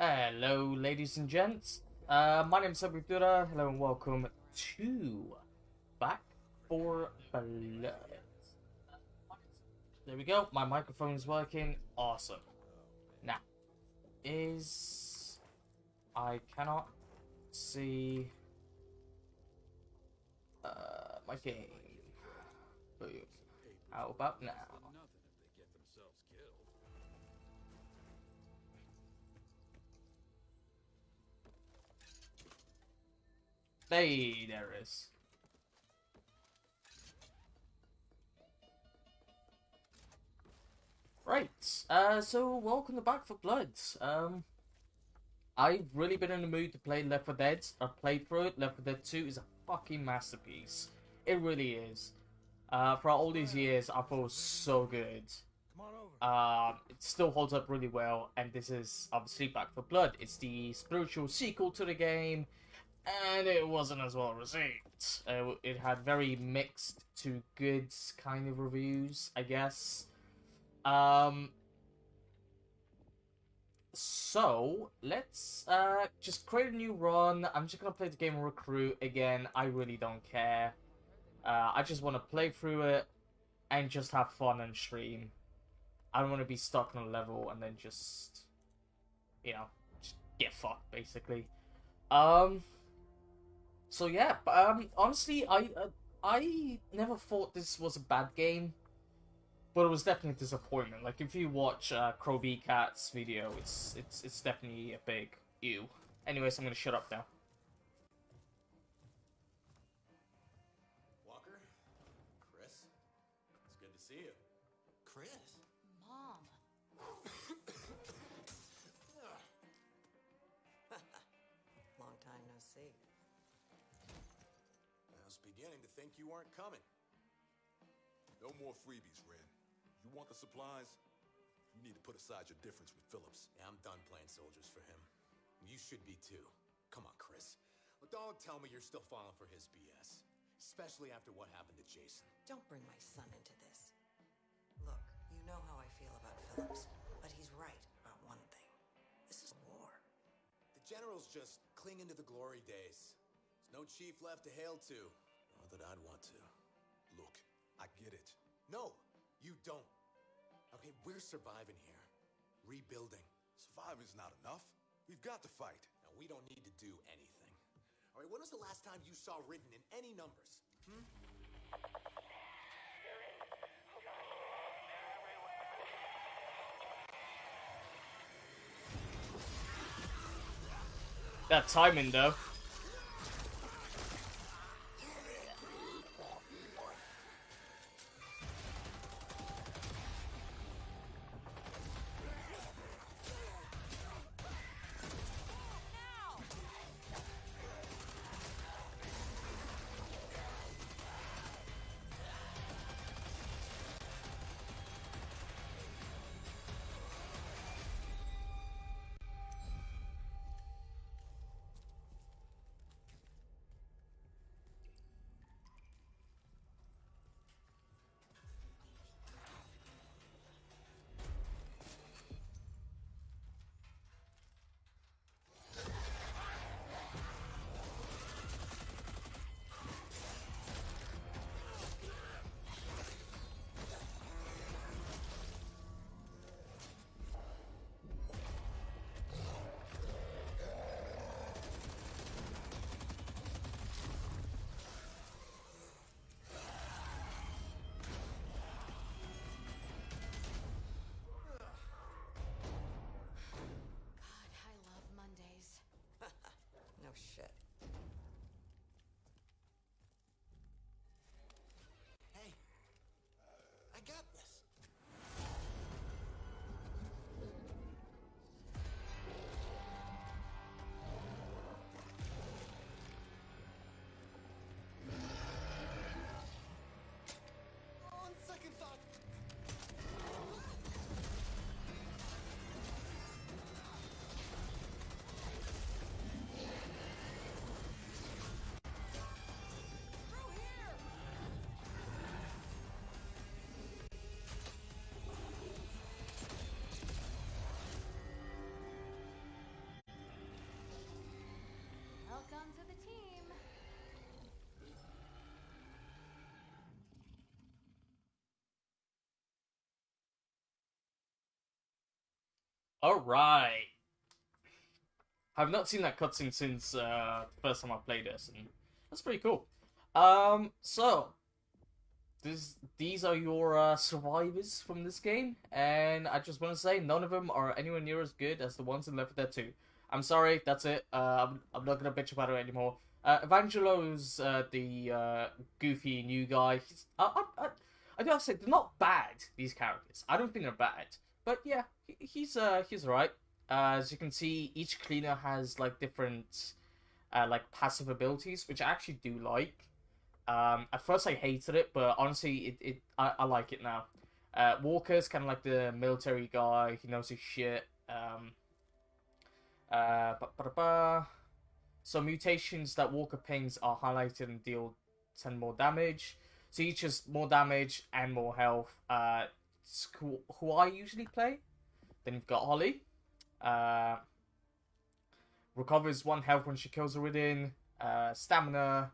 Hello, ladies and gents. Uh, my name is Sabifura. Hello and welcome to Back 4 Blood. There we go. My microphone is working. Awesome. Now, is I cannot see uh, my game. How about now? Hey, there is. Right, uh, so welcome Back 4 Blood. Um, I've really been in the mood to play Left 4 Dead. I've played through it. Left 4 Dead 2 is a fucking masterpiece. It really is. Uh, for all these years, I thought it was so good. Um, it still holds up really well, and this is obviously Back 4 Blood. It's the spiritual sequel to the game, and it wasn't as well received. Uh, it had very mixed to good kind of reviews, I guess. Um, so let's uh, just create a new run. I'm just gonna play the game recruit again. I really don't care. Uh, I just want to play through it and just have fun and stream. I don't want to be stuck on a level and then just, you know, just get fucked basically. Um. So yeah, um, honestly, I uh, I never thought this was a bad game but it was definitely a disappointment. Like if you watch uh, Crow Cat's video, it's it's it's definitely a big ew. Anyways, I'm gonna shut up now. You weren't coming. No more freebies, Red. You want the supplies? You need to put aside your difference with Phillips. Yeah, I'm done playing soldiers for him. You should be too. Come on, Chris. But don't tell me you're still falling for his BS. Especially after what happened to Jason. Don't bring my son into this. Look, you know how I feel about Phillips, but he's right about one thing. This is war. The general's just clinging to the glory days. There's no chief left to hail to. Not that I'd want to. Look, I get it. No, you don't. Okay, we're surviving here. Rebuilding. Surviving's not enough. We've got to fight. Now, we don't need to do anything. All right, when was the last time you saw Ridden in any numbers? Hmm? That timing though. All right. I've not seen that cutscene since uh, the first time I played this, and that's pretty cool. Um, so this these are your uh, survivors from this game, and I just want to say none of them are anywhere near as good as the ones in Left 4 Dead 2. I'm sorry, that's it. Uh, I'm, I'm not gonna bitch about it anymore. Uh, Evangelo's uh, the uh, goofy new guy. I, I, I, I gotta say, they're not bad. These characters, I don't think they're bad. But yeah, he, he's uh he's alright. Uh, as you can see, each cleaner has like different uh, like passive abilities, which I actually do like. Um, at first I hated it, but honestly, it, it I, I like it now. Uh, Walker's kind of like the military guy. He knows his shit. Um, uh, ba ba ba. So mutations that Walker pings are highlighted and deal 10 more damage. So each is more damage and more health. Uh, who, I usually play. Then you've got Holly. Uh, recovers one health when she kills a Ridden. Uh, stamina.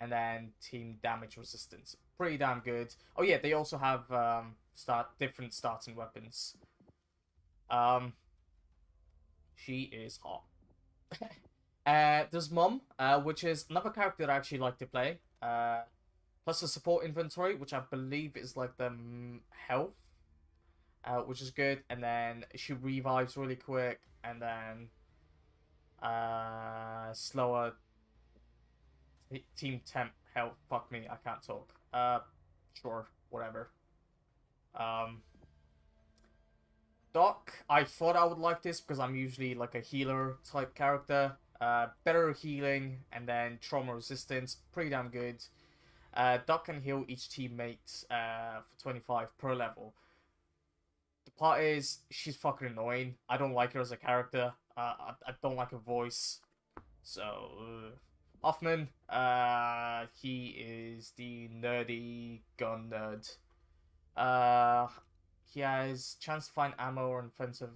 And then team damage resistance. Pretty damn good. Oh yeah, they also have um, start different starting weapons. Um, she is hot. uh, there's Mom, uh, which is another character I actually like to play. Uh, plus the support inventory, which I believe is like the health, uh, which is good. And then she revives really quick, and then uh, slower team temp health. Fuck me, I can't talk. Uh, sure, whatever. Um, Doc, I thought I would like this because I'm usually like a healer type character. Uh, better healing and then trauma resistance, pretty damn good. Uh, Doc can heal each teammate uh, for 25 per level. The part is, she's fucking annoying. I don't like her as a character. Uh, I, I don't like her voice. So, uh, Hoffman, uh, he is the nerdy gun nerd. Uh, he has chance to find ammo or offensive.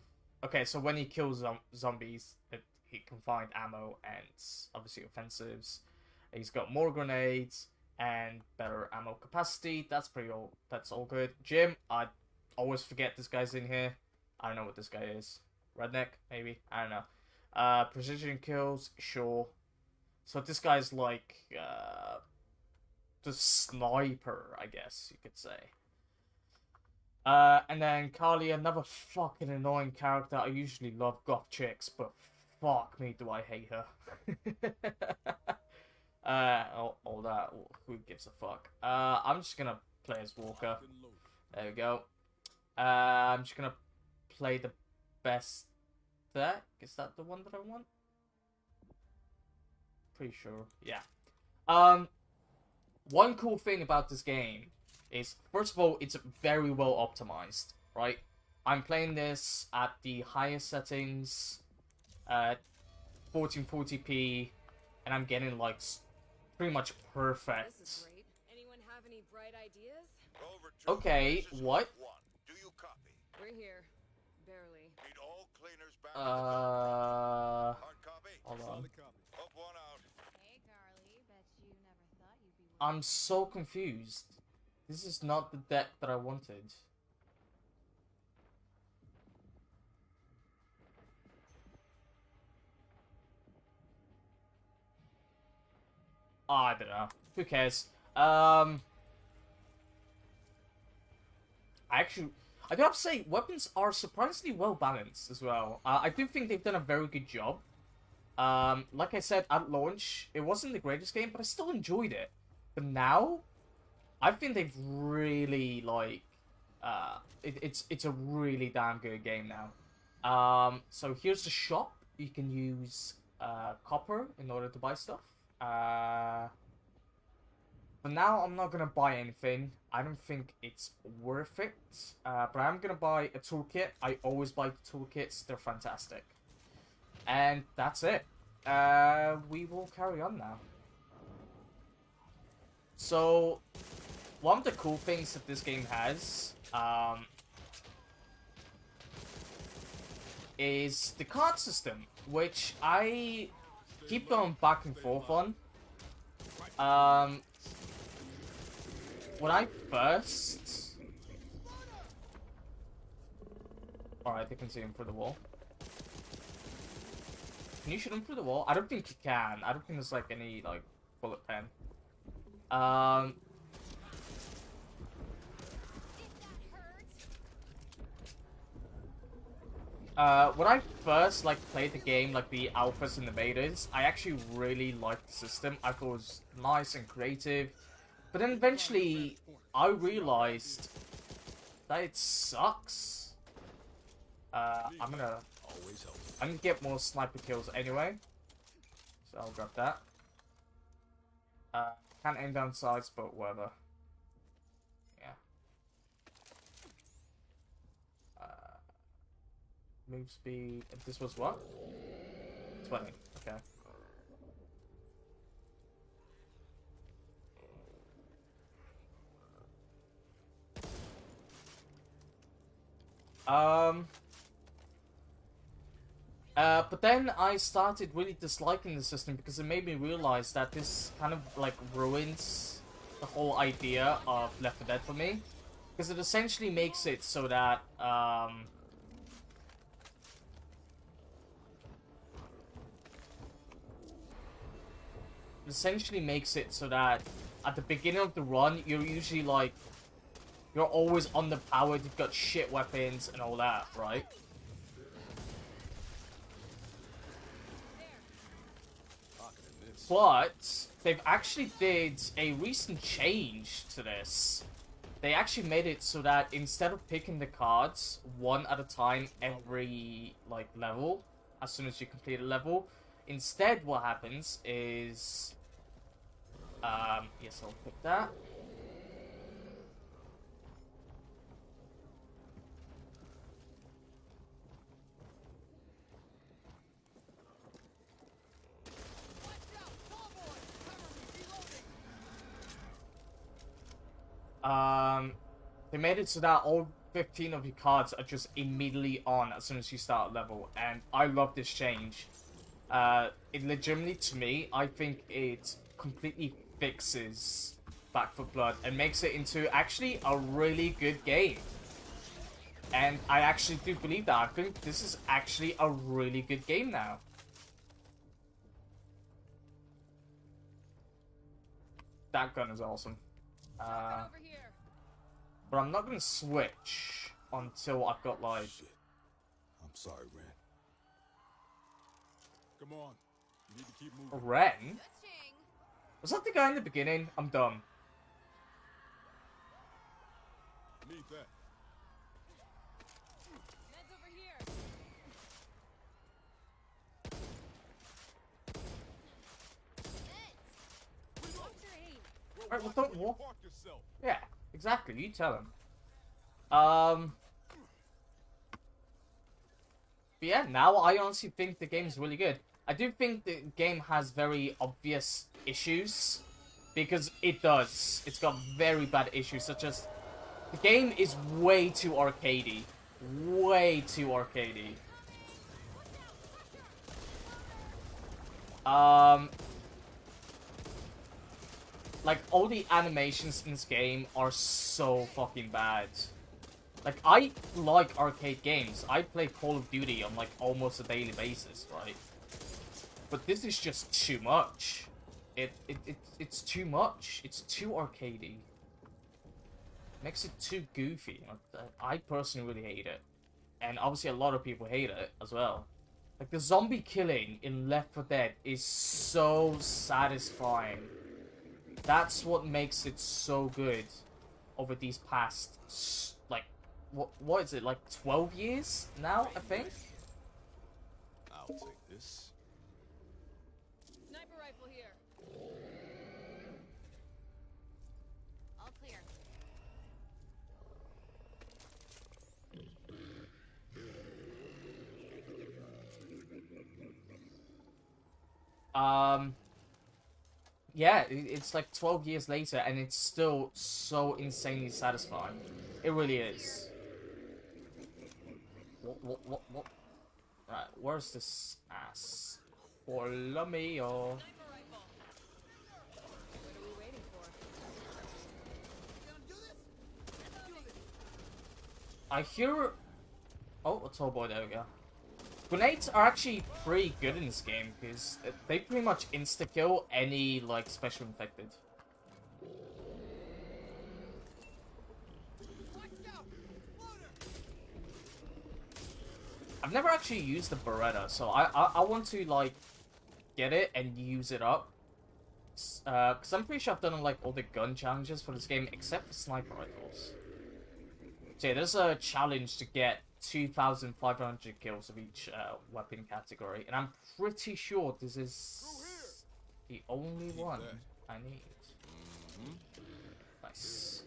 Okay, so when he kills zom- zombies, it, he can find ammo and obviously offensives. He's got more grenades and better ammo capacity. That's pretty all. That's all good. Jim, I always forget this guy's in here. I don't know what this guy is. Redneck, maybe. I don't know. Uh, precision kills, sure. So this guy's like uh, the sniper, I guess you could say. Uh, and then Karlee, another fucking annoying character. I usually love goth chicks, but fuck me, do I hate her. uh, all, all that. Who gives a fuck? Uh, I'm just gonna play as Walker. There we go. Uh, I'm just gonna play the best deck. Is that the one that I want? Pretty sure. Yeah. Um, one cool thing about this game is, first of all, it's very well optimized, right? I'm playing this at the highest settings, at 1440p, and I'm getting like pretty much This perfect. is great. Anyone have any bright ideas? Okay, what? One. Do you copy? We're here. Barely. Need all cleaners back. Uh, Hard copy. hold on. Hook one out. Hey, Karlee. Bet you never thought you'd be. I'm so confused. This is not the deck that I wanted. I don't know. Who cares? Um, I actually, I gotta say, weapons are surprisingly well balanced as well. Uh, I do think they've done a very good job. Um, like I said at launch, it wasn't the greatest game, but I still enjoyed it. But now, I think they've really like, uh, it, it's it's a really damn good game now. Um, so here's the shop. You can use uh, copper in order to buy stuff. Uh, but now I'm not gonna buy anything. I don't think it's worth it. Uh, but I'm gonna buy a toolkit. I always buy toolkits. They're fantastic. And that's it. Uh, we will carry on now. So, one of the cool things that this game has, um, is the card system, which I keep going back and forth on. Um, when I first, all right, they can see him through the wall. Can you shoot him through the wall? I don't think you can. I don't think there's like any like bullet pen. Um, Uh, when I first like played the game, like the alphas and the betas, I actually really liked the system. I thought it was nice and creative, but then eventually I realized that it sucks. Uh, I'm gonna. I'm gonna get more sniper kills anyway, so I'll grab that. Uh, can't aim down sides, but whatever. Yeah. Uh, Move speed. This was what? 20. Okay. Um. Uh, but then I started really disliking the system because it made me realize that this kind of like ruins the whole idea of Left 4 Dead for me. Because it essentially makes it so that, um, essentially makes it so that at the beginning of the run, you're usually like, you're always underpowered, you've got shit weapons and all that, right? But they've actually did a recent change to this. They actually made it so that instead of picking the cards one at a time every like level, as soon as you complete a level, instead what happens is um yes I'll pick that. Um, they made it so that all 15 of your cards are just immediately on as soon as you start level, and I love this change. Uh, it legitimately, to me, I think it completely fixes Back 4 Blood and makes it into actually a really good game. And I actually do believe that. I think this is actually a really good game now. That gun is awesome. Uh, but I'm not gonna switch until I've got like Shit. I'm sorry, Ren. Come on. You need to keep moving. Ren. Was that the guy in the beginning? I'm dumb. Need that. Ned's over here. Neds. Watch your aim. Alright, well, don't where walk. yourself. Yeah, exactly. You tell him. Um. But yeah, now I honestly think the game's really good. I do think the game has very obvious issues because it does. It's got very bad issues, such as the game is way too arcadey, way too arcadey. Um, like all the animations in this game are so fucking bad. Like I like arcade games. I play Call of Duty on like almost a daily basis, right? But this is just too much. It it, it it's too much. It's too arcadey. Makes it too goofy. I personally really hate it, and obviously a lot of people hate it as well. Like the zombie killing in Left 4 Dead is so satisfying. That's what makes it so good over these past like what what is it like 12 years now I think. I'll take this. Sniper rifle here. All clear. Um yeah, it's like 12 years later and it's still so insanely satisfying. It really is. What what what what Right, where's this ass? Waiting for? I hear. Oh, a tall boy. There we go. Grenades are actually pretty good in this game because they pretty much insta kill any like special infected. I've never actually used the Beretta, so I I, I want to like get it and use it up. S- Uh, I'm pretty sure I've done like all the gun challenges for this game except for sniper rifles. So yeah, there's a challenge to get 2,500 kills of each uh, weapon category, and I'm pretty sure this is the only Keep one that. I need. Nice.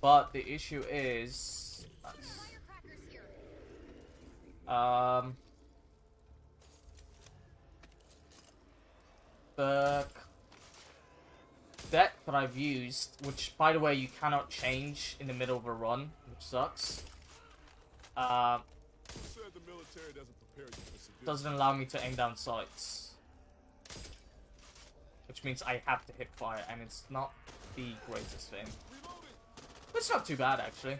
But the issue is, nice. Um, the deck that I've used, which by the way you cannot change in the middle of a run, which sucks. Military doesn't allow me to aim down sights, which means I have to hip fire, and it's not the greatest thing. But it's not too bad actually.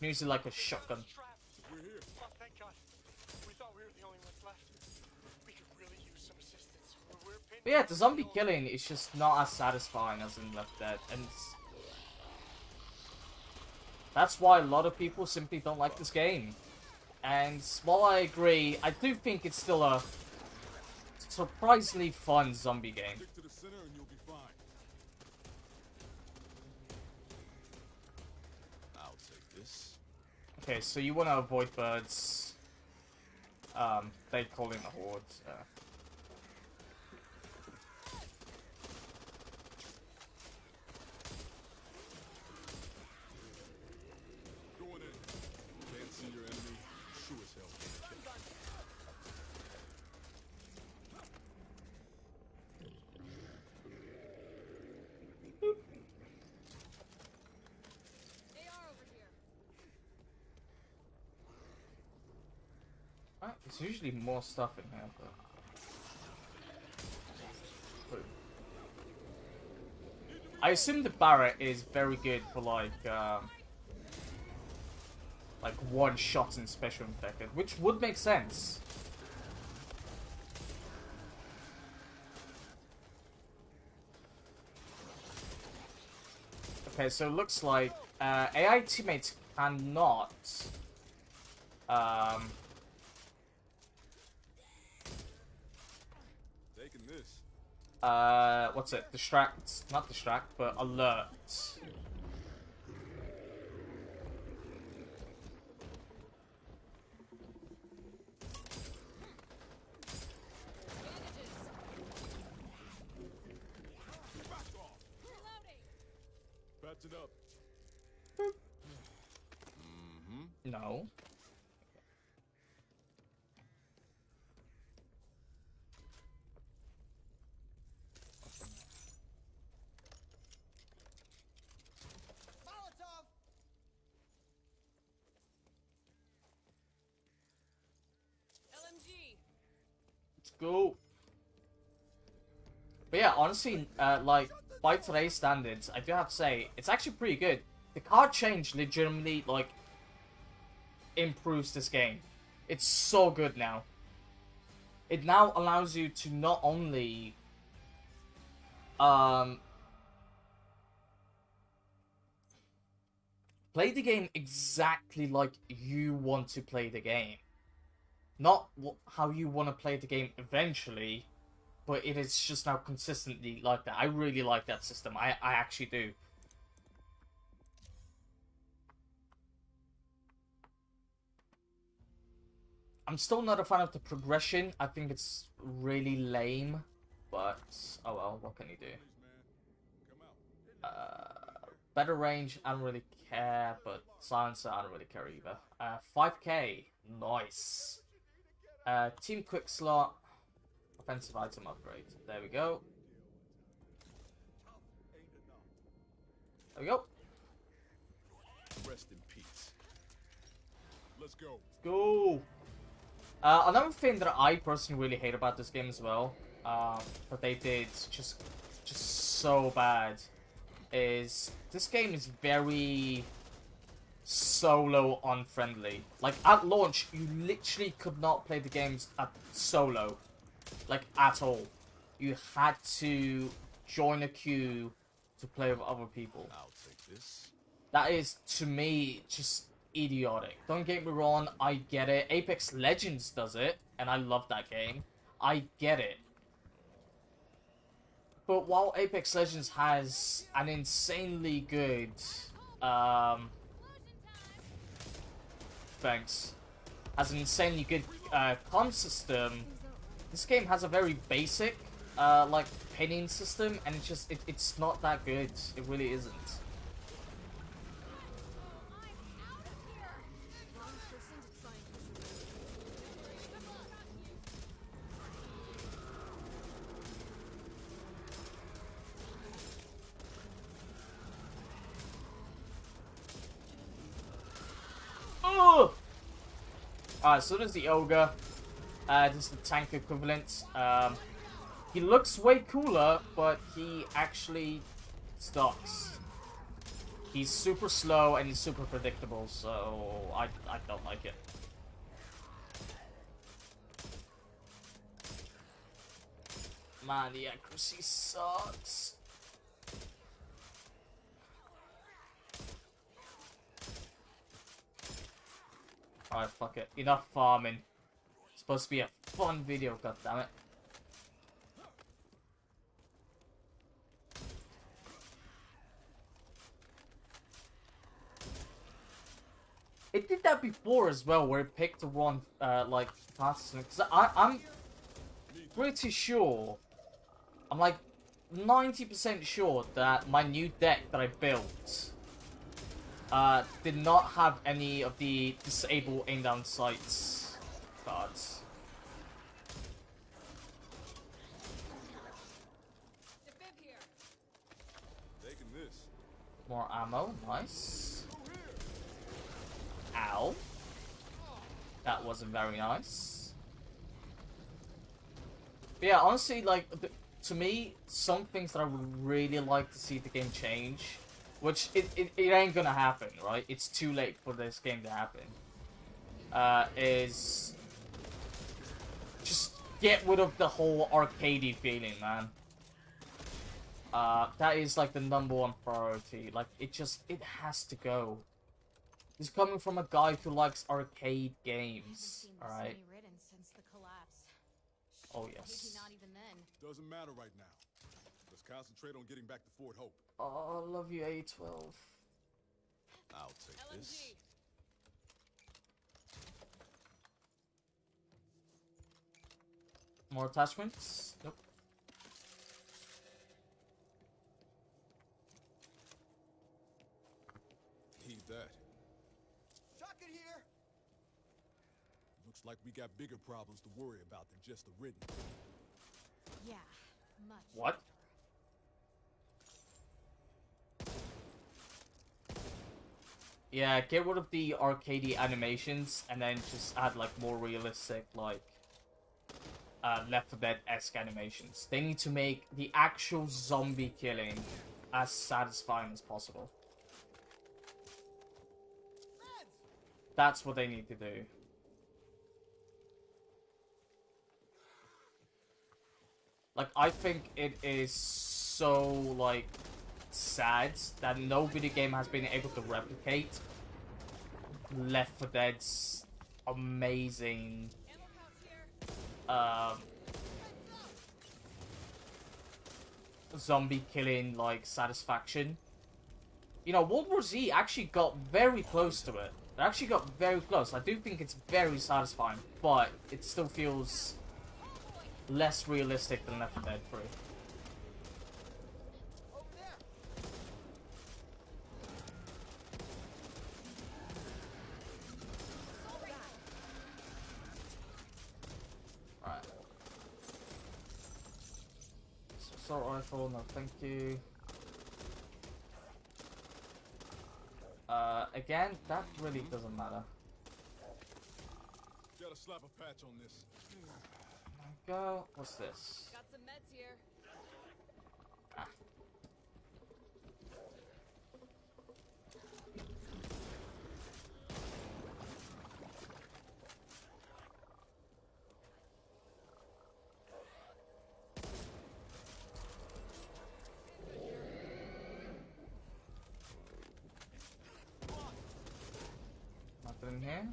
Using like a shotgun. Trapped. We're here. Oh, thank God. We thought we were the only ones left. We could really use some assistance. We're, we're pinned But yeah, the zombie killing is just not as satisfying as in Left Dead, and it's- that's why a lot of people simply don't like this game. And while I agree, I do think it's still a surprisingly fun zombie game. Stick to the center and you'll be fine. I'll take this. Okay, so you want to avoid birds. Um, they call in the horde. Uh, Going in. Can't see your enemy. Sure as hell can't catch you. AR over here. Right, There's usually more stuff in here, but. I assume the Barrett is very good for like, um, like one shot in special infected, which would make sense. Okay, so it looks like uh, AI teammates cannot um, Taking this. Uh, what's it? Distract, not distract, but alert. Back off. Reloading. Patch it up. No. LMG. Let's go. But yeah, honestly, uh, like by today's standards, I do have to say it's actually pretty good. The card change legitimately like improves this game. It's so good now. It now allows you to not only um play the game exactly like you want to play the game not how you want to play the game eventually, but it is just now consistently like that. I really like that system. I, I actually do. I'm still not a fan of the progression. I think it's really lame, but oh well, what can you do? Uh, better range, I don't really care, but silencer, I don't really care either. Uh, 5k, nice. Uh, team quick slot, offensive item upgrade. There we go. There we go. Rest in peace. Let's go. Go. Uh, another thing that I personally really hate about this game as well, um, that they did just, just so bad, is this game is very solo unfriendly. Like at launch, you literally could not play the games at solo, like at all. You had to join a queue to play with other people. I'll take this. That is, to me, just idiotic. Don't get me wrong, I get it. Apex Legends does it, and I love that game. I get it. But while Apex Legends has an insanely good, um, thanks, has an insanely good uh, con system, this game has a very basic, uh, like pinning system, and it's just it, it's not that good. It really isn't. Oh! So there's the ogre. Uh, this is the tank equivalent. Um, he looks way cooler, but he actually sucks. He's super slow and he's super predictable, so I, I don't like it. Man, the accuracy sucks. Alright, fuck it. Enough farming. Supposed to be a fun video, goddammit. It did that before as well, where it picked the wrong, uh, like, fastest. Because I'm pretty sure, I'm like 90% sure that my new deck that I built uh, did not have any of the disable aim down sights cards. The bib here. Taking this. More ammo, nice. Ow. That wasn't very nice. But yeah, honestly, like, to me, some things that I would really like to see the game change, which it, it, it ain't gonna happen, right? It's too late for this game to happen, uh, is just get rid of the whole arcadey feeling, man. Uh, that is like the number one priority. Like, it just, it has to go. This is coming from a guy who likes arcade games, alright? ridden since the collapse. Oh, yes. not even then. Doesn't matter right now. Let's concentrate on getting back to Fort Hope. Oh, I love you, A12. I'll take this. More attachments? Nope. Need that. Shotgun here! Looks like we got bigger problems to worry about than just the ridden. Yeah, much. What? Yeah, get rid of the arcadey animations and then just add like more realistic, like uh, Left 4 Dead-esque animations. They need to make the actual zombie killing as satisfying as possible. That's what they need to do. Like, I think it is so, like, sad that no video game has been able to replicate Left 4 Dead's amazing, um, zombie killing, like, satisfaction. You know, World War Z actually got very close to it. It actually got very close. I do think it's very satisfying, but it still feels less realistic than Left 4 Dead 3. Over there! Right. Assault rifle, no thank you. Uh, again, that really doesn't matter. Gotta slap a patch on this. Go. What's this? Got some meds here. Ah. Nothing in here.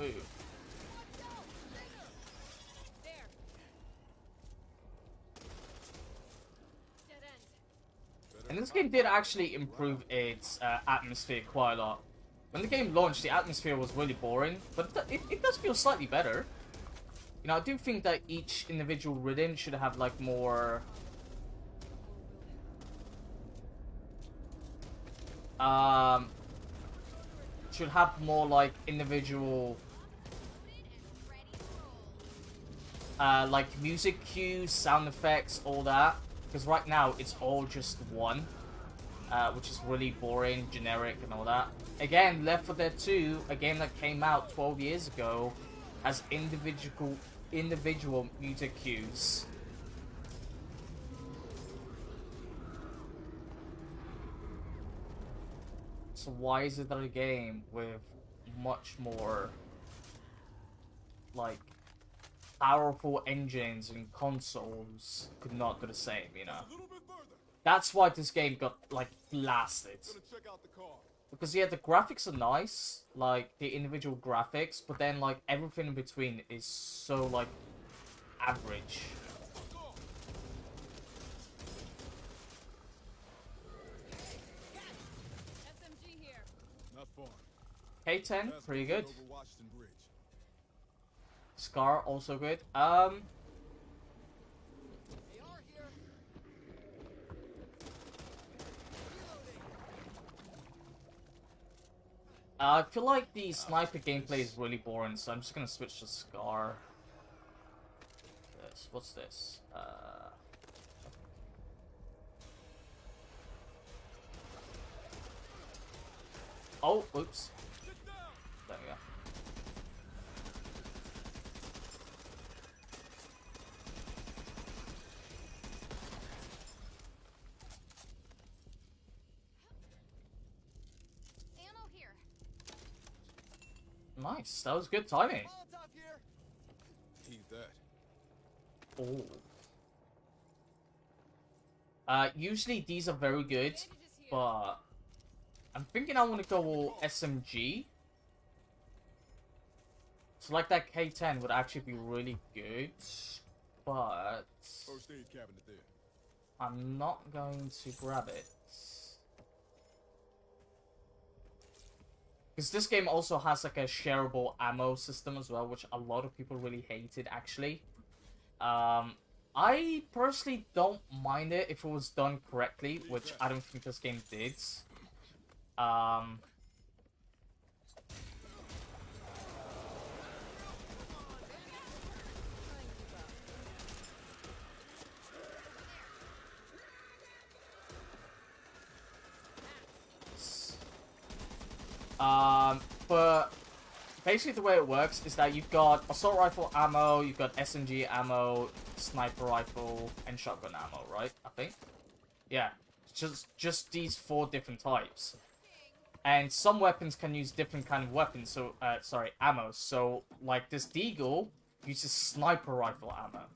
Ooh. There. Dead end. And this game did actually improve its uh, atmosphere quite a lot. When the game launched, the atmosphere was really boring, but it, it, does feel slightly better. You know, I do think that each individual rhythm should have like more. Um, should have more like individual, uh, like music cues, sound effects, all that. Because right now it's all just one, uh, which is really boring, generic, and all that. Again, Left 4 Dead 2, a game that came out 12 years ago, has individual individual music cues. So why is it that a game with much more like powerful engines and consoles could not do the same, you know? A little bit further. That's why this game got like blasted. Gonna check out the car. Because yeah, the graphics are nice, like the individual graphics, but then like everything in between is so like average. SMG here. Not far. K10, pretty good. Scar, also good. Um, here. I feel like the sniper gameplay is really boring, so I'm just gonna switch to Scar. This, what's this? Uh, oh, oops. There we go. Ammo here. Nice, that was good timing. That. Oh. Uh, usually these are very good, but I'm thinking I want to go all SMG. So like that K10 would actually be really good, but First aid cabinet there. I'm not going to grab it. Because this game also has like a shareable ammo system as well, which a lot of people really hated actually. Um, I personally don't mind it if it was done correctly, which I don't think this game did. Um, Um, but basically the way it works is that you've got assault rifle ammo, you've got SMG ammo, sniper rifle, and shotgun ammo, right? I think. Yeah, just just these four different types. And some weapons can use different kind of weapons. So, uh, sorry, ammo. So, like this Deagle uses sniper rifle ammo.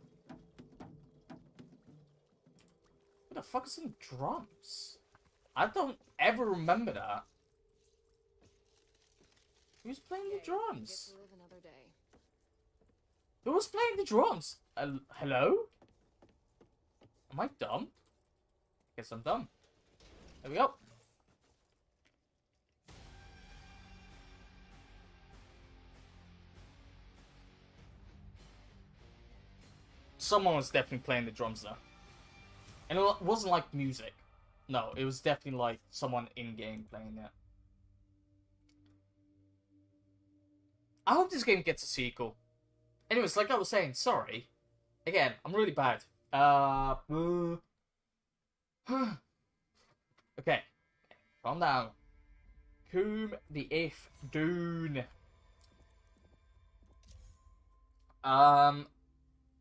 What the fuck is in drums? I don't ever remember that. Who's playing the drums? to live another day. Who was playing the drums? Uh, hello? Am I dumb? Guess I'm dumb. There we go. Someone was definitely playing the drums though. And it wasn't like music. No, it was definitely like someone in game playing it. I hope this game gets a sequel. Anyways, like I was saying, sorry. again, I'm really bad. Uh, uh okay, calm down. Whom the if Dune. Um,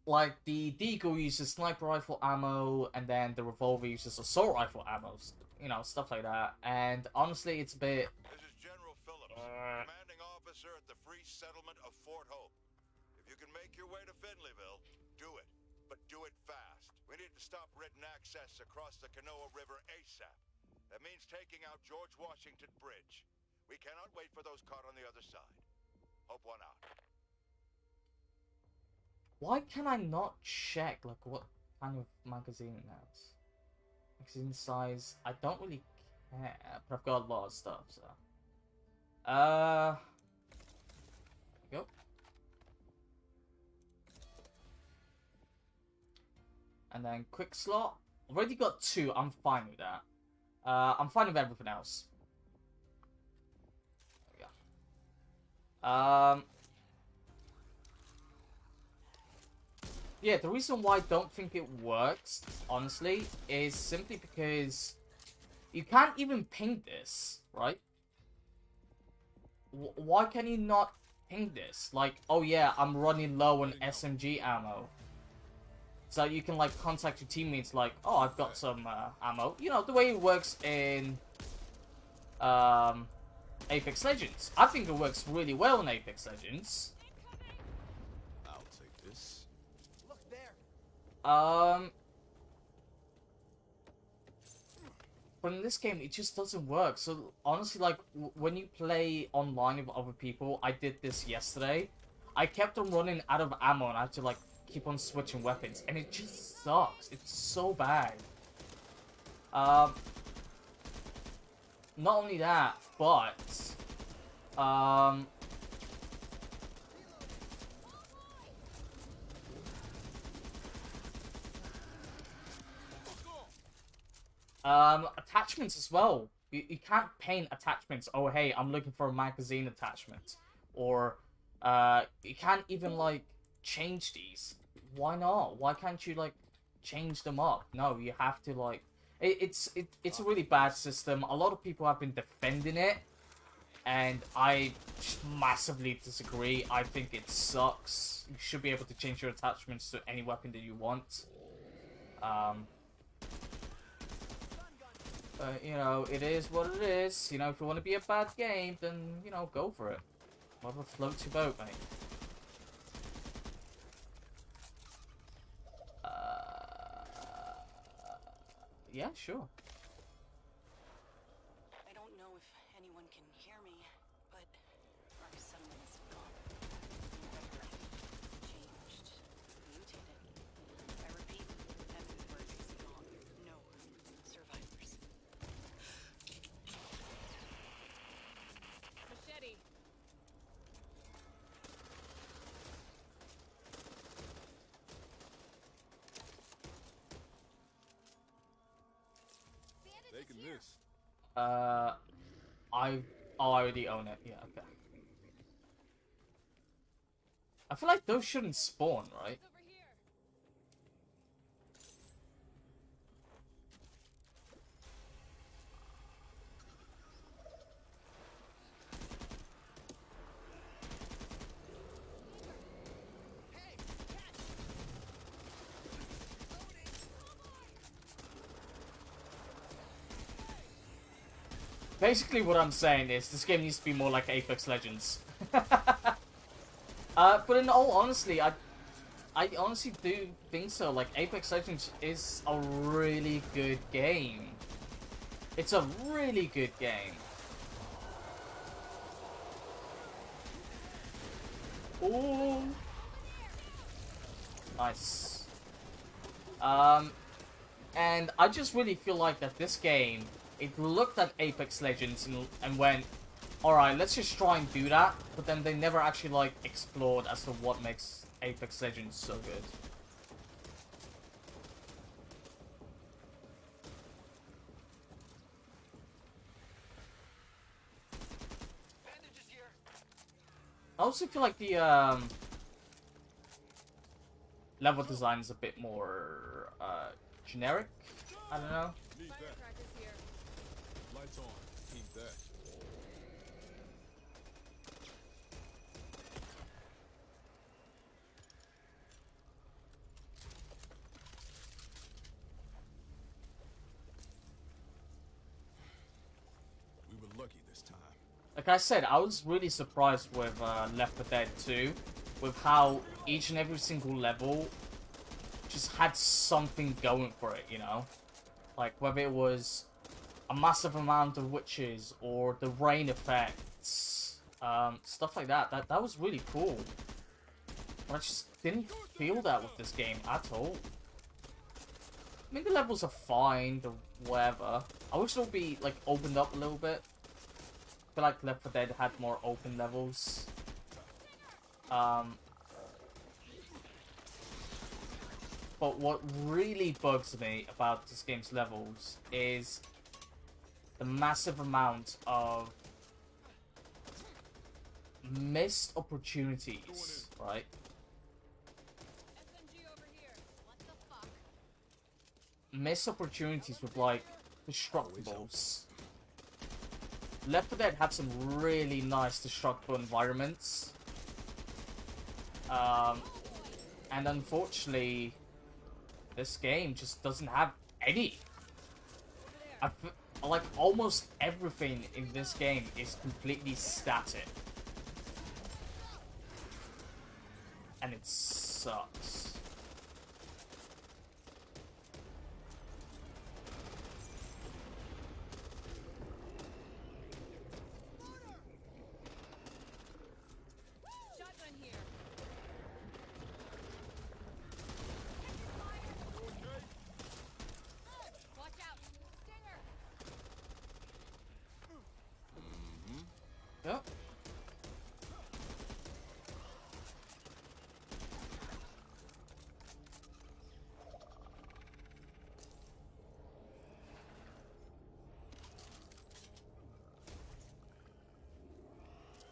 like the Deagle uses sniper rifle ammo, and then the revolver uses assault rifle ammo. You know, stuff like that. And honestly, it's a bit. Officer at the Free Settlement of Fort Hope. If you can make your way to Finleyville, do it. But do it fast. We need to stop Ridden access across the Canoa River ASAP. That means taking out George Washington Bridge. We cannot wait for those caught on the other side. Hope one out. Why can I not check like what kind of magazine it has? Magazine size. I don't really care, but I've got a lot of stuff. So, uh, And then quick slot. Already got two. I'm fine with that. Uh, I'm fine with everything else. Um. Yeah, the reason why I don't think it works, honestly, is simply because you can't even ping this, right? W why can you not ping this? Like, oh yeah, I'm running low on SMG ammo. So you can, like, contact your teammates like, oh, I've got some uh, ammo. You know, the way it works in um, Apex Legends. I think it works really well in Apex Legends. I'll take this. Look there. Um, but in this game, it just doesn't work. So honestly, like when you play online with other people, I did this yesterday. I kept on running out of ammo, and I had to like keep on switching weapons, and it just sucks. It's so bad. Um, not only that, but um. Um, attachments as well. You, you can't paint attachments. Oh, hey, I'm looking for a magazine attachment. Or, uh, you can't even, like, change these. Why not? Why can't you, like, change them up? No, you have to, like... It, it's it, it's a really bad system. A lot of people have been defending it. And I massively disagree. I think it sucks. You should be able to change your attachments to any weapon that you want. Um... But, you know, it is what it is. You know, if you want to be a bad game, then, you know, go for it. Whatever floats your boat, mate. Yeah, sure. I don't know if anyone can hear me, but our settlement is gone. Changed. Mutated. I repeat, Evansburgh is gone. No survivors. Machete. Taking this. Uh, I, oh, I already own it. Yeah, okay. I feel like those shouldn't spawn, right? Basically, what I'm saying is this game needs to be more like Apex Legends. uh, but in all honesty, I, I honestly do think so. Like Apex Legends is a really good game. It's a really good game. Ooh. Nice. Um, and I just really feel like that this game, it looked at Apex Legends and, and went, alright, let's just try and do that, but then they never actually, like, explored as to what makes Apex Legends so good. I also feel like the, um... level design is a bit more uh, generic. I don't know. Need Fire that. practice here. Lights on. Need that. We were lucky this time. Like I said, I was really surprised with uh, Left 4 Dead 2, with how each and every single level just had something going for it, you know? Like, whether it was a massive amount of witches, or the rain effects, um, stuff like that. That, that was really cool. But I just didn't feel that with this game at all. I mean, the levels are fine, the whatever. I wish they'll be, like, opened up a little bit. I feel like Left 4 Dead had more open levels. Um, but what really bugs me about this game's levels is the massive amount of missed opportunities, right? SMG over here. What the fuck? missed opportunities with like destructibles. Left 4 Dead had some really nice destructible environments. Um, and unfortunately, this game just doesn't have any. I f- like almost everything in this game is completely static. And it sucks. Shotgun here. Watch out. Stinger. Yep.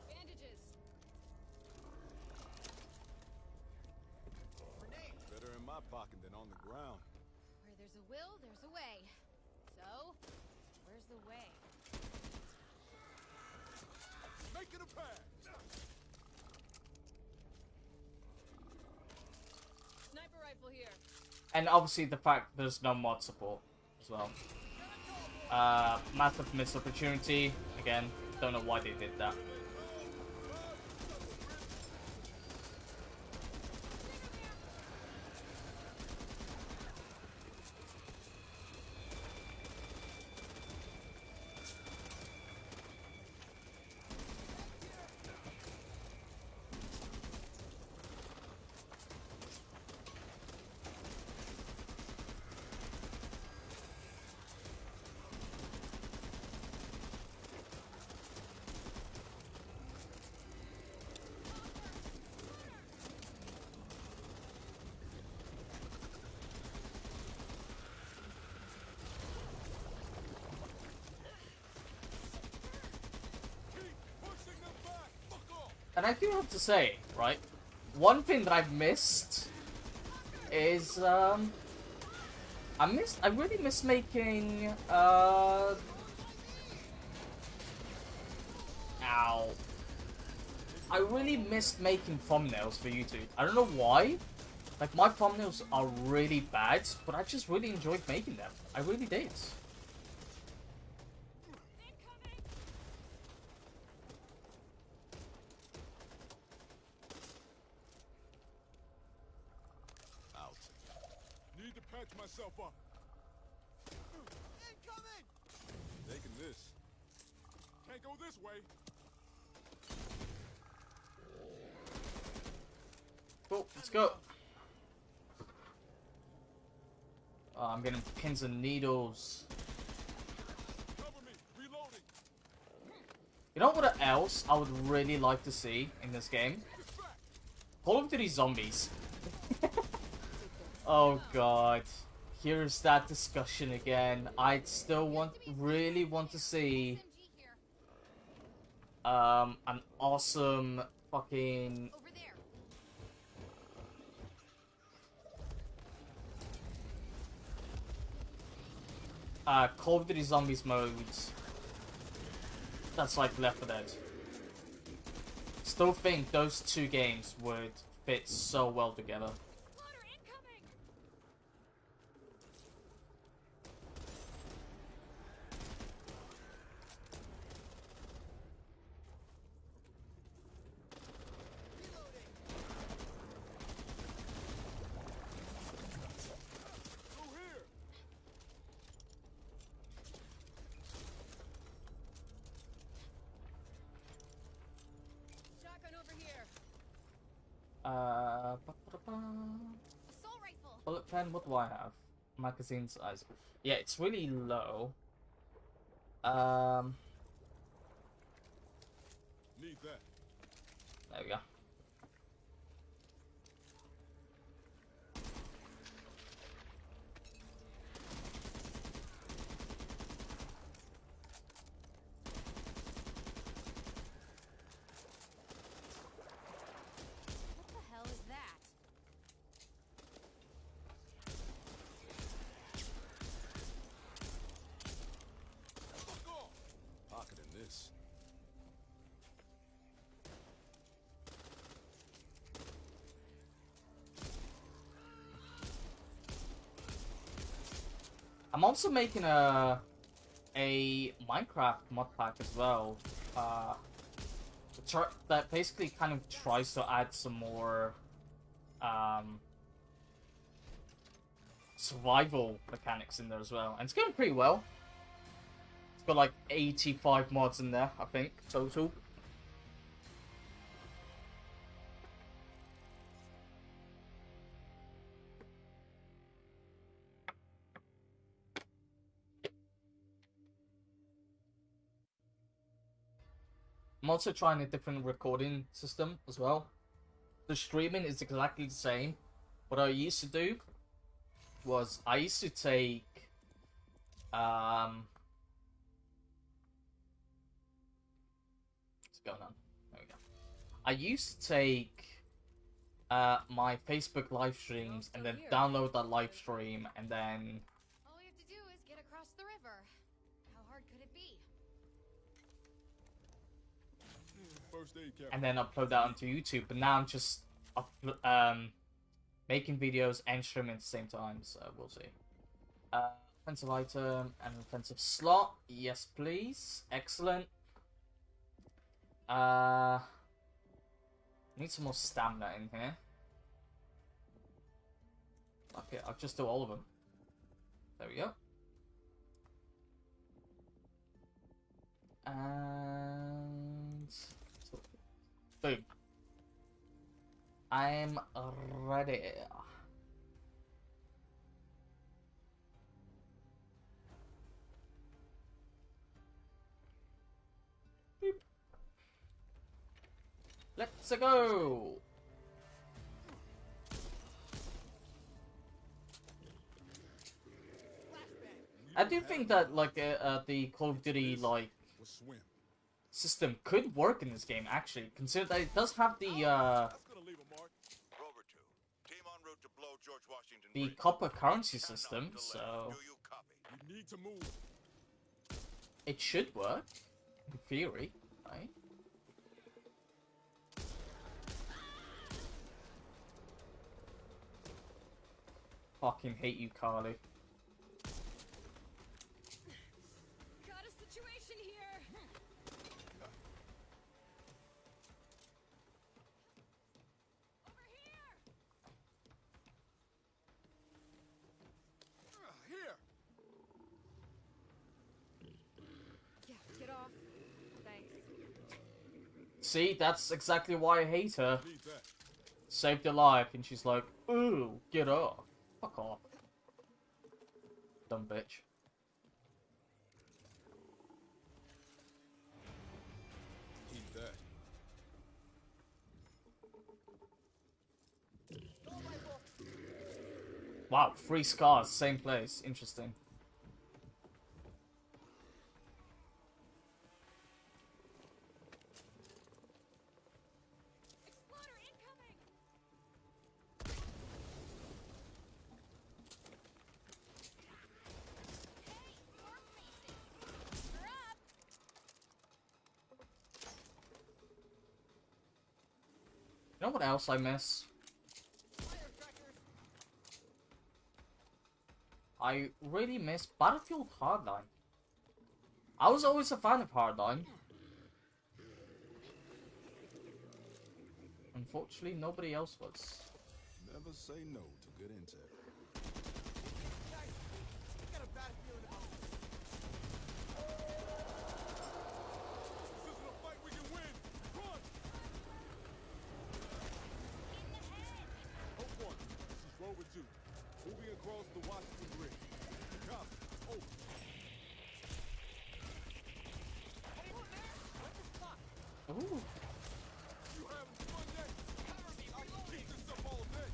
Bandages. Better pocket than on the ground. Where there's a will, there's a way. So, where's the way? Making a pass. Sniper rifle here. And obviously the fact there's no mod support as well. Uh, massive missed opportunity. Again, don't know why they did that. And I do have to say, right, one thing that I've missed is um, I missed. I really miss making uh. Ow. I really missed making thumbnails for YouTube. I don't know why. Like my thumbnails are really bad, but I just really enjoyed making them. I really did. I'll take it. Need to patch myself up. Incoming! Taking this. Can't go this way. Cool, let's go. Oh, I'm getting pins and needles. You know what else I would really like to see in this game? Call of Duty Zombies. oh god. Here's that discussion again. I still want, really want to see um, an awesome fucking Over there. uh, Call of Duty Zombies modes that's like Left 4 Dead. Still think those two games would fit so well together. Water incoming! Shotgun over here. Uh, ba -ba -ba. Assault rifle! bullet pen. What do I have? Magazine size. Yeah, it's really low. Um, there we go. I'm also making a a Minecraft mod pack as well. Uh, that basically kind of tries to add some more um, survival mechanics in there as well, and it's going pretty well. It's got like 85 mods in there, I think, total. Also trying a different recording system as well. The streaming is exactly the same. What I used to do was I used to take um what's going on? There we go. I used to take uh my Facebook live streams and then download that live stream and then and then upload that onto YouTube. But now I'm just um, making videos and streaming at the same time, so we'll see. Uh, offensive item and offensive slot. Yes, please. Excellent. Uh, need some more stamina in here. Okay, I'll just do all of them. There we go. And boom. I'm ready. Beep. Let's go. I do think that like uh, uh, the Call of Duty like swim. System could work in this game actually. Consider that it does have the uh That's gonna leave a mark. Rover 2, team en route to blow George Washington the copper currency system, so it should work in theory, right? Fucking hate you, Karlee. Got a situation here. Over here. Ah, here. Yeah, get off. Thanks. See, that's exactly why I hate her. Saved her life, and she's like, "Ooh, get off, fuck off, dumb bitch." Wow, three scars, same place. Interesting. What else I miss? I really miss Battlefield Hardline. I was always a fan of Hardline. Unfortunately, nobody else was. Never say no to good intel. This isn't a fight we can win. Run! Hope one. This is Moving across the Washington Bridge. Copy. Over. Oh. Ooh. You haven't fun yet? I can keep this up all day.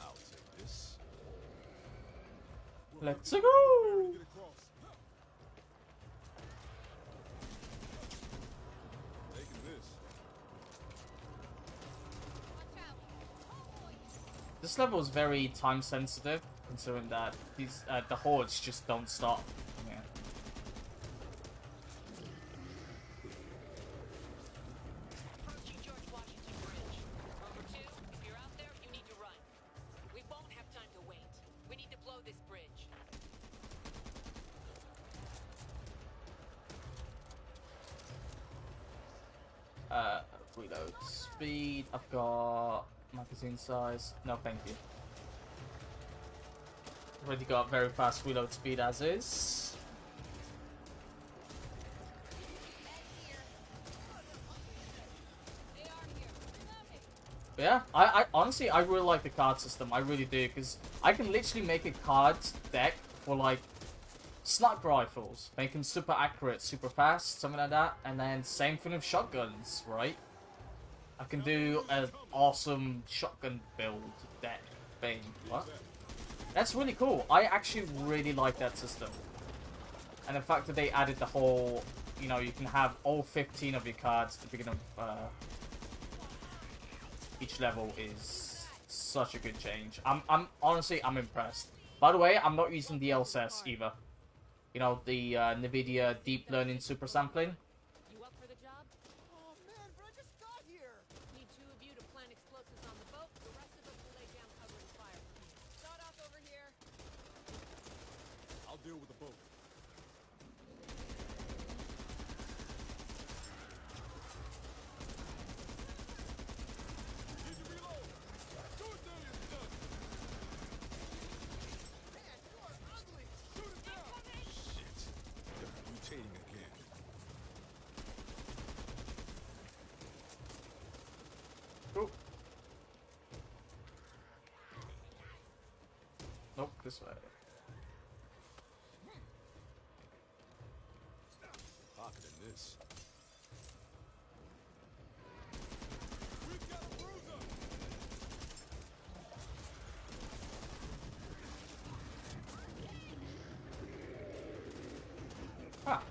I'll take this. Let's go! This level is very time sensitive, considering that these uh, the hordes just don't stop. Magazine size. No, thank you. Already got very fast reload speed as is. But yeah, I, I honestly I really like the card system. I really do because I can literally make a card deck for like sniper rifles, make them super accurate, super fast, something like that, and then same thing with shotguns, right? I can do an awesome shotgun build deck thing. What? That's really cool. I actually really like that system. And the fact that they added the whole, you know, you can have all 15 of your cards at the beginning of uh, each level is such a good change. I'm, I'm honestly, I'm impressed. By the way, I'm not using the LSS either. You know, the uh, NVIDIA Deep Learning Super Sampling. You up for the job? Oh man, but I just got here. Need two of you to plant explosives on the boat. The rest of us will lay down cover and fire. Start off over here. I'll deal with the boat. Need to reload. Do it, Daniel. Done. Man, you are ugly. Shoot it down. Shit. They're mutating again. Cool. Nope, this way. This. Huh. Ah.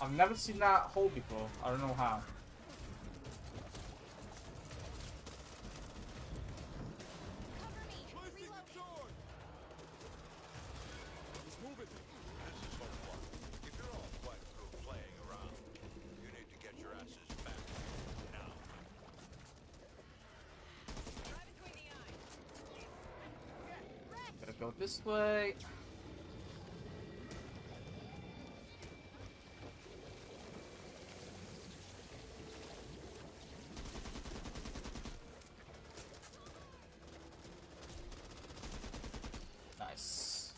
I've never seen that hole before. I don't know how. Cover me. Placing the charge. Let's move it. This is Hope One. If you're all quite through playing around, you need to get your asses back now. Right between the eyes. Gotta go this way. Nice.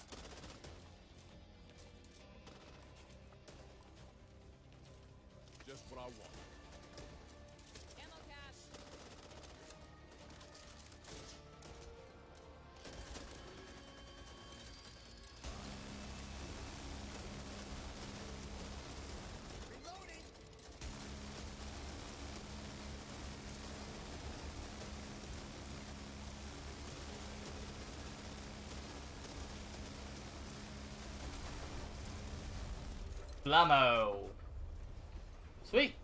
Just what I want. Blammo. Sweet.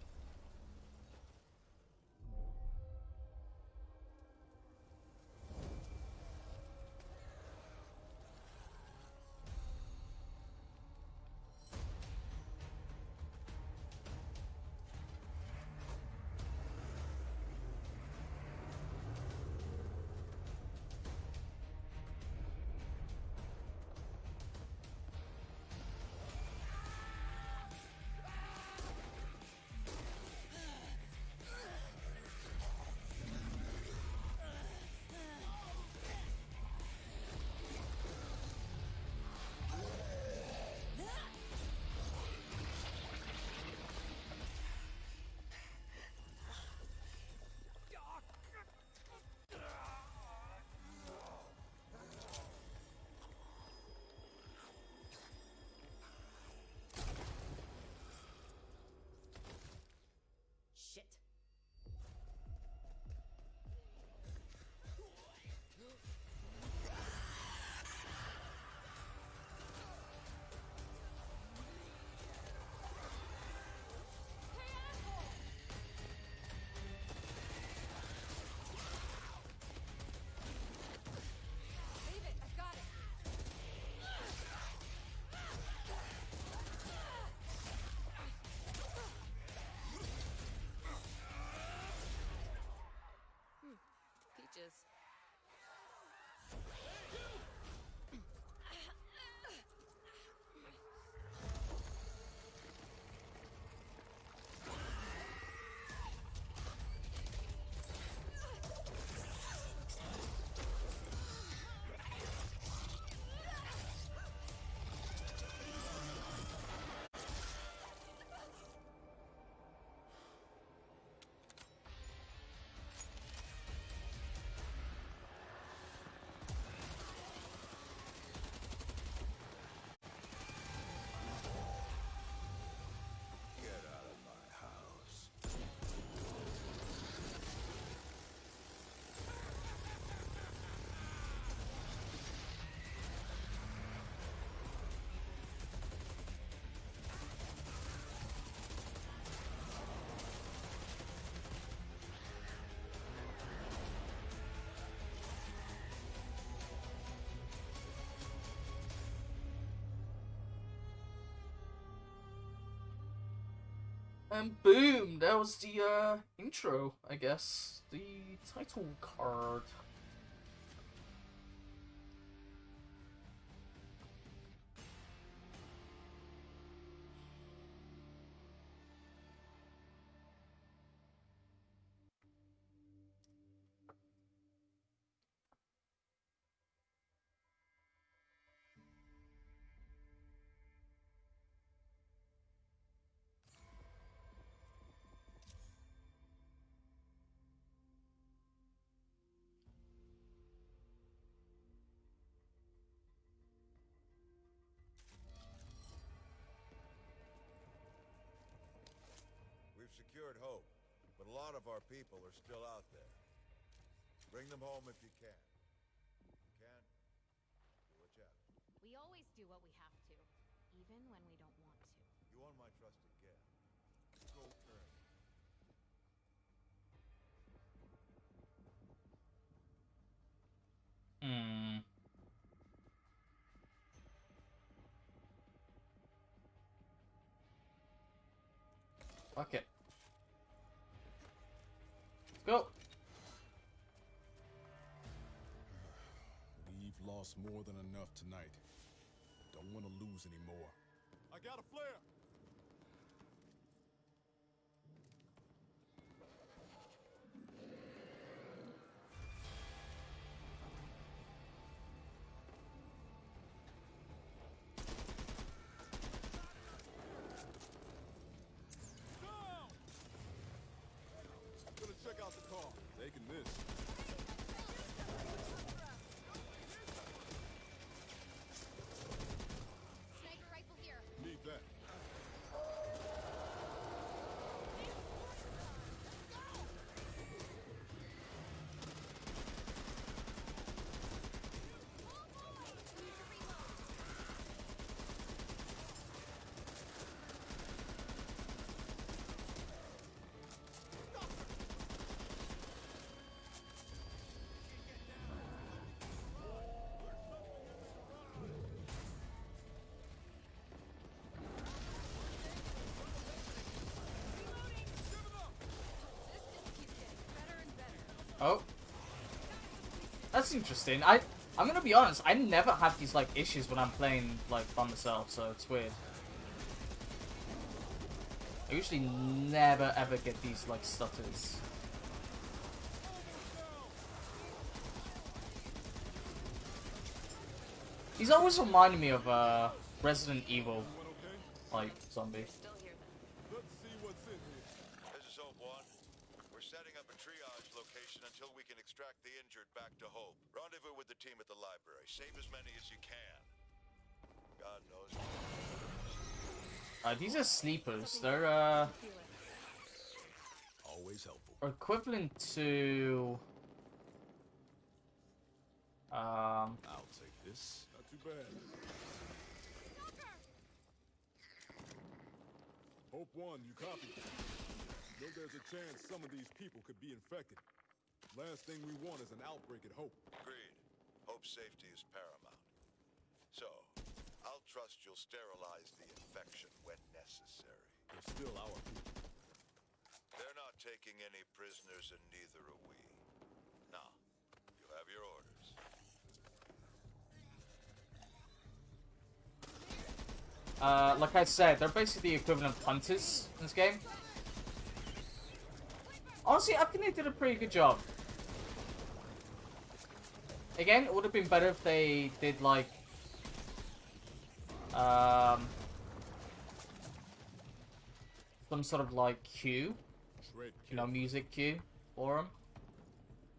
And boom, that was the uh, intro, I guess. The title card. People are still out there. Bring them home if you can. If you can't, do what you have to. We always do what we have to, even when we don't want to. You want my trust again. Go earn it. Hmm. Fuck it. Let's go. We've lost more than enough tonight. Don't want to lose any more. I got a flare! Oh. That's interesting. I I'm gonna be honest, I never have these like issues when I'm playing like by myself, so it's weird. I usually never ever get these like stutters. He's always reminding me of uh Resident Evil like zombie. Still hear them. Let's see what's in here. This is Hope 1. We're setting up a triage location until we can extract the injured back to Hope. Rendezvous with the team at the library. Save as many as you can. God knows. Uh, these are sleepers. They're uh Always helpful. equivalent to um I'll take this. Not too bad. Hope one, you copy. Know there's a chance some of these people could be infected. Last thing we want is an outbreak at Hope. Agreed. Hope's safety is paramount. So, I'll trust you'll sterilize the infection when necessary. They're still our people. They're not taking any prisoners, and neither are we. Now, you have your orders. uh like I said, they're basically the equivalent of hunters in this game. Honestly, I think they did a pretty good job. Again, it would have been better if they did like um some sort of like cue, you know, music cue for them.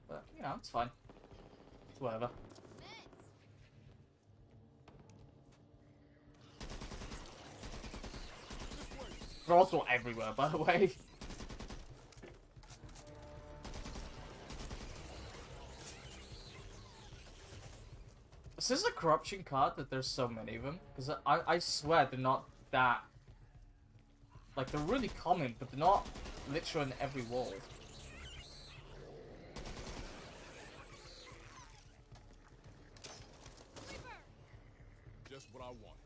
But you know, it's fine. It's whatever. They're also everywhere, by the way. Is this a corruption card that there's so many of them? Because I, I swear they're not that... Like, they're really common, but they're not literally in every wall. Just what I want.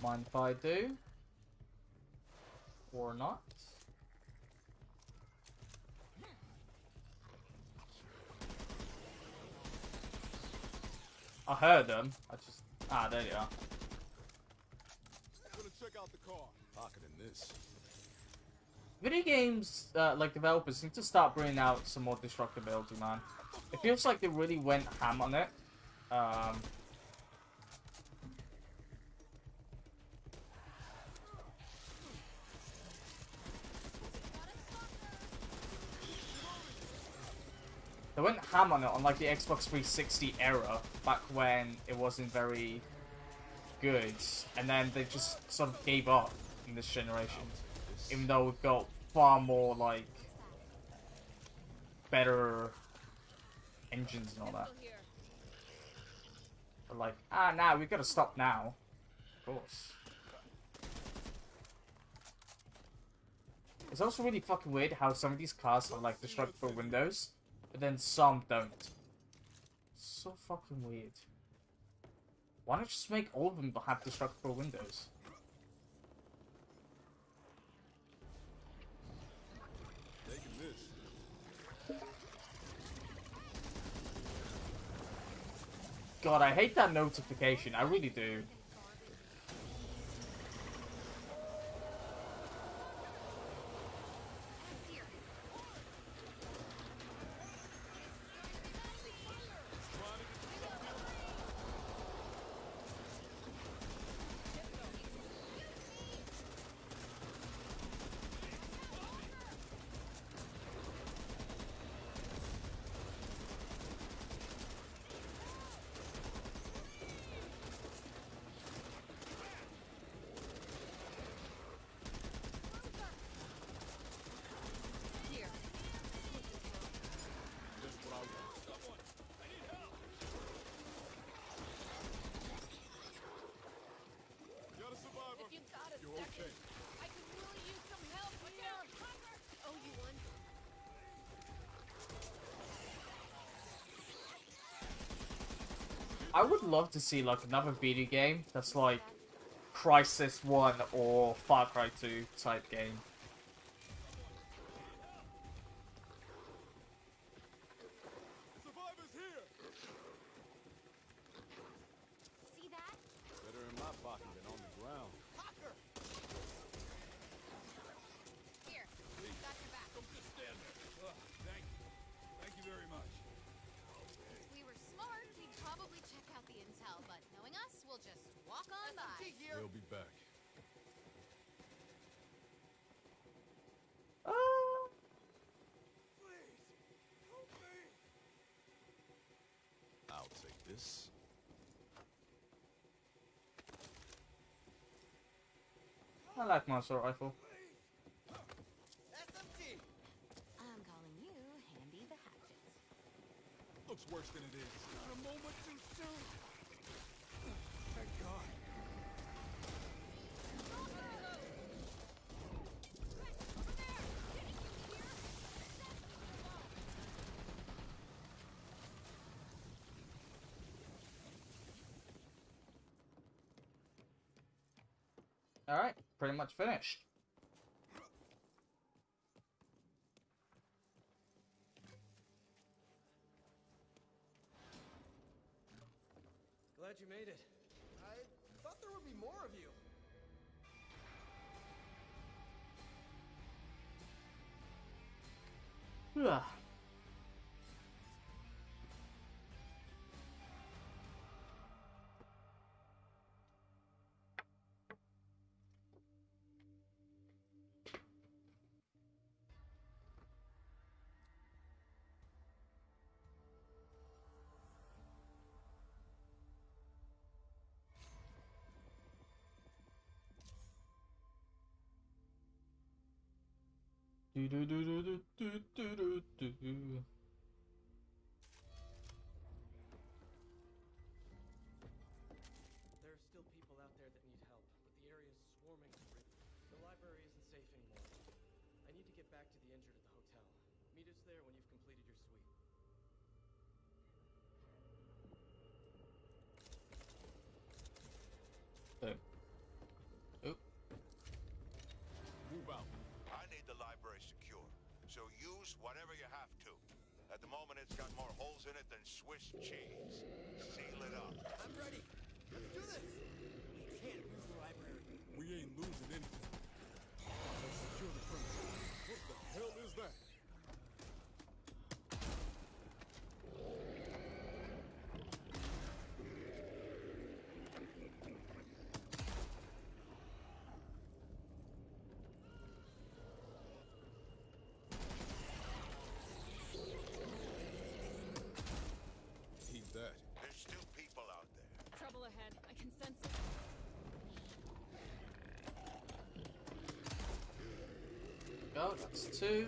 Don't mind if I do. Or not. I heard them. I just ah there you are. I'm gonna check out the car. Pocketing this. Video games, uh, like developers, need to start bringing out some more destructibility, man. It feels like they really went ham on it. Um, they went ham on it on like the Xbox 360 era, back when it wasn't very good, and then they just sort of gave up in this generation even though we've got far more like better engines and all that. But like, ah, now we've gotta stop now. Of course. It's also really fucking weird how some of these cars have like destructible windows, but then some don't. So fucking weird. Why not just make all of them have destructible windows? God, I hate that notification. I really do. Here. Just what I want. Someone, I need help. Got a survivor. If you got a You're second, okay. I could really use some help here. Oh, you won. I would love to see like another video game that's like Crysis 1 or Far Cry 2 type game. Survivor's here. See that? Better in my pocket than on the ground. Here. Got your back. Don't just stand there. Ugh, thank you. Thank you very much. If we were smart, we'd probably check out the intel, but knowing us, we'll just walk on by. They'll be back. Uh, I'll take this. I like my assault rifle. I'm calling you Handy the Hatchet. Looks worse than it is. Not a moment too soon. Thank God. Alright, pretty much finished. Do do do do do do do do it's got more holes in it than Swiss cheese. Seal it up. I'm ready. Let's do this. We can't lose the library. We ain't losing anything. Let's secure the premises. What the hell is that? He's that. There's still people out there. Trouble ahead. I can sense it. Go, that's two.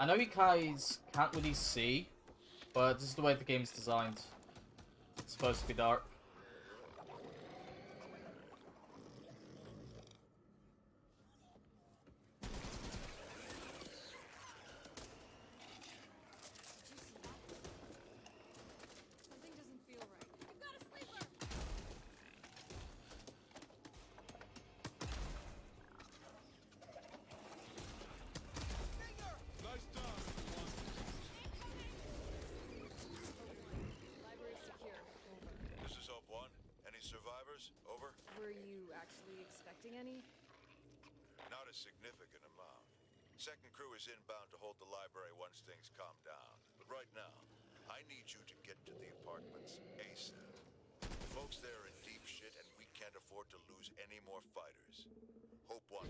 I know you guys can't really see, but this is the way the game's designed. It's supposed to be dark. Something doesn't feel right. I've got a sleeper. Nice job, everyone. Library secure. Over. This is Hope One. Any survivors? Over. Were you actually expecting any? Not a significant amount. Second crew is inbound to hold the library once things calm down. But right now, I need you to get to the apartments ASAP. The folks there are in deep shit, and we can't afford to lose any more fighters. Hope One.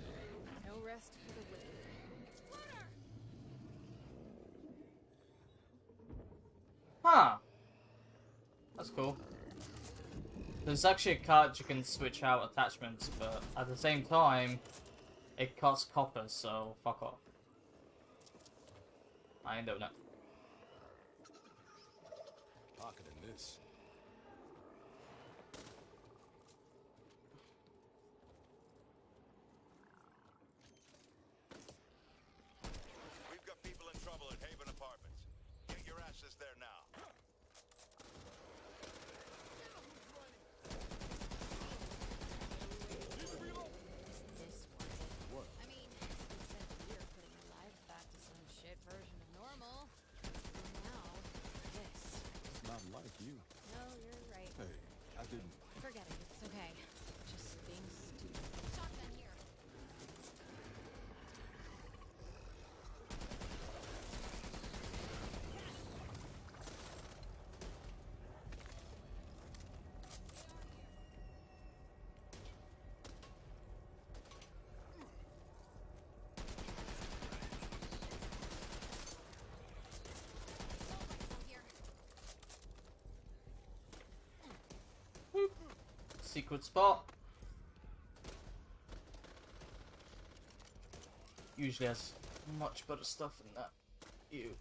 No rest for the wicked. Huh. That's cool. There's actually a card you can switch out attachments, but at the same time, it costs copper, so fuck off. I ain't doing it. Pocketing this. We've got people in trouble at Haven Apartments. Get your asses there now. This one. What? I mean, we spent a year putting our lives back to some shit version of normal. And now, this. It's not like you. No, you're right. Hey, I didn't. Forget it. It's okay. Just being stupid. Shotgun here. Assault rifle here. Secret spot. Usually has much better stuff than that. Ew.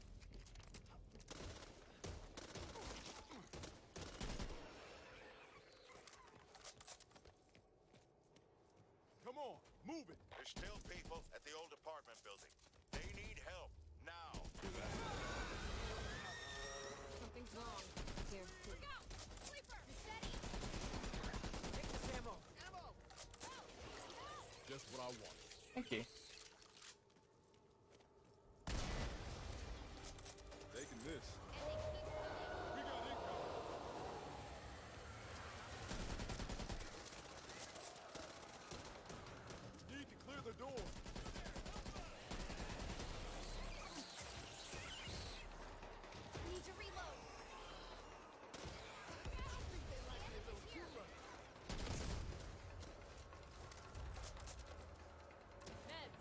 Come on, move it. There's still people at the old apartment building. They need help now. Something's wrong. Here. Look out! Sleeper! Steady! Take this ammo. Ammo! Just what I want. Thank you. Taking this. And they keep coming. We got income. Need to clear the door. Need to reload. Meds.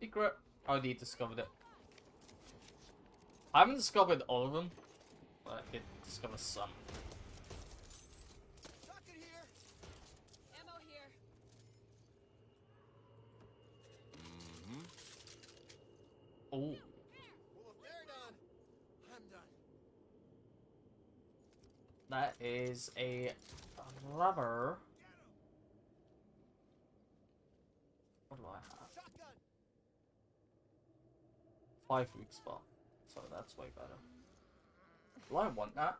Secret? I already discovered it. I haven't discovered all of them, but I did discover some. Oh, Well, if they're done, I'm done. that is a rubber. What do I have? Shotgun. Five week spot. So that's way better. Do I want that?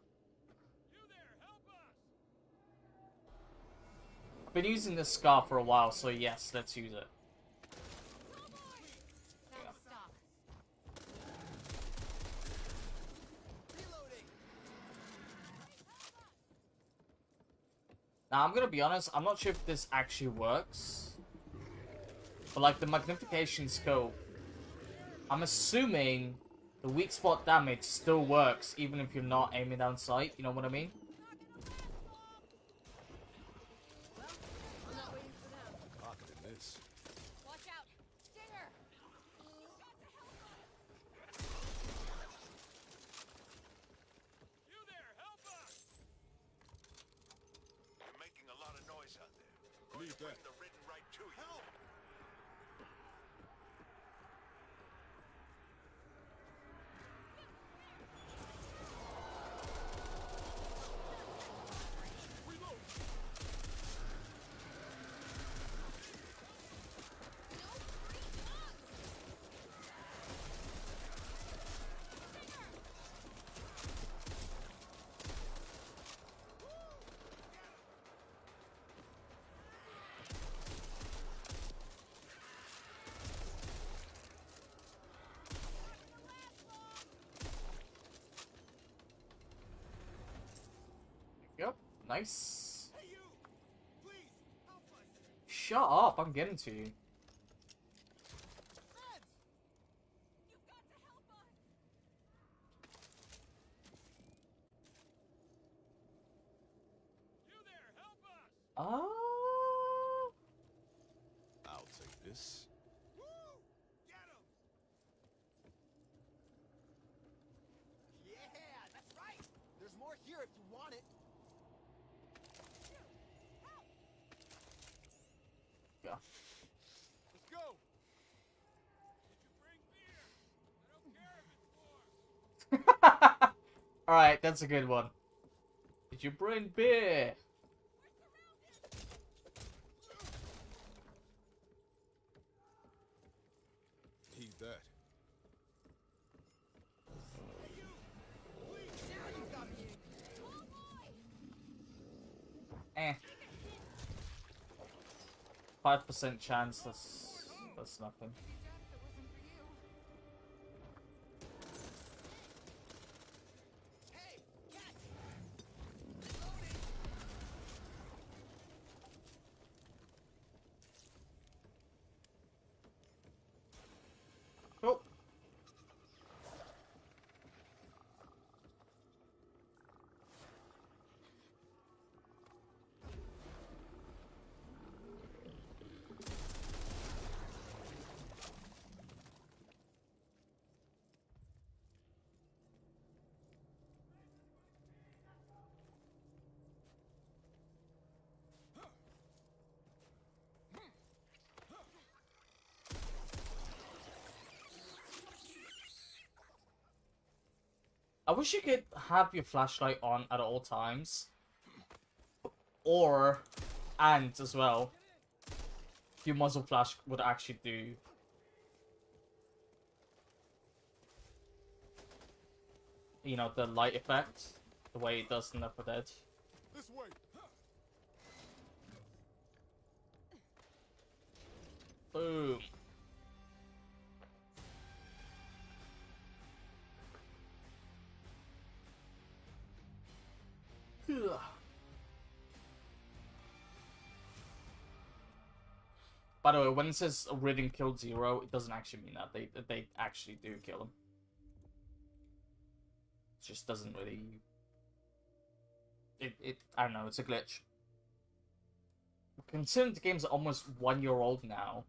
I've been using this SCAR for a while, so yes, let's use it. Now, I'm gonna be honest, I'm not sure if this actually works. But, like, the magnification scope, I'm assuming the weak spot damage still works, even if you're not aiming down sight, you know what I mean? I'm not waiting for them. Pocketed this. Watch out. Stinger. You there, help us! You're making a lot of noise out there. Leave that. Bring the ridden right to you. Help! Yep, nice. Shut up, I'm getting to you. Feds! You there, help us! Ah. I'll take this. Woo! Get him! Yeah, that's right! There's more here if you want it. Yeah. Let's go! Did you bring beer? I don't care if it's warm. Alright, that's a good one. Did you bring beer? Heed that. Eh. Five percent chance. That's that's nothing. I wish you could have your flashlight on at all times. Or, and as well, your muzzle flash would actually do. You know, the light effect, the way it does in Left 4 Dead. This way. Boom. By the way, when it says Ridden killed Zero, it doesn't actually mean that. They they actually do kill him. It just doesn't really. It, it I don't know. It's a glitch. Considering the game's almost one year old now.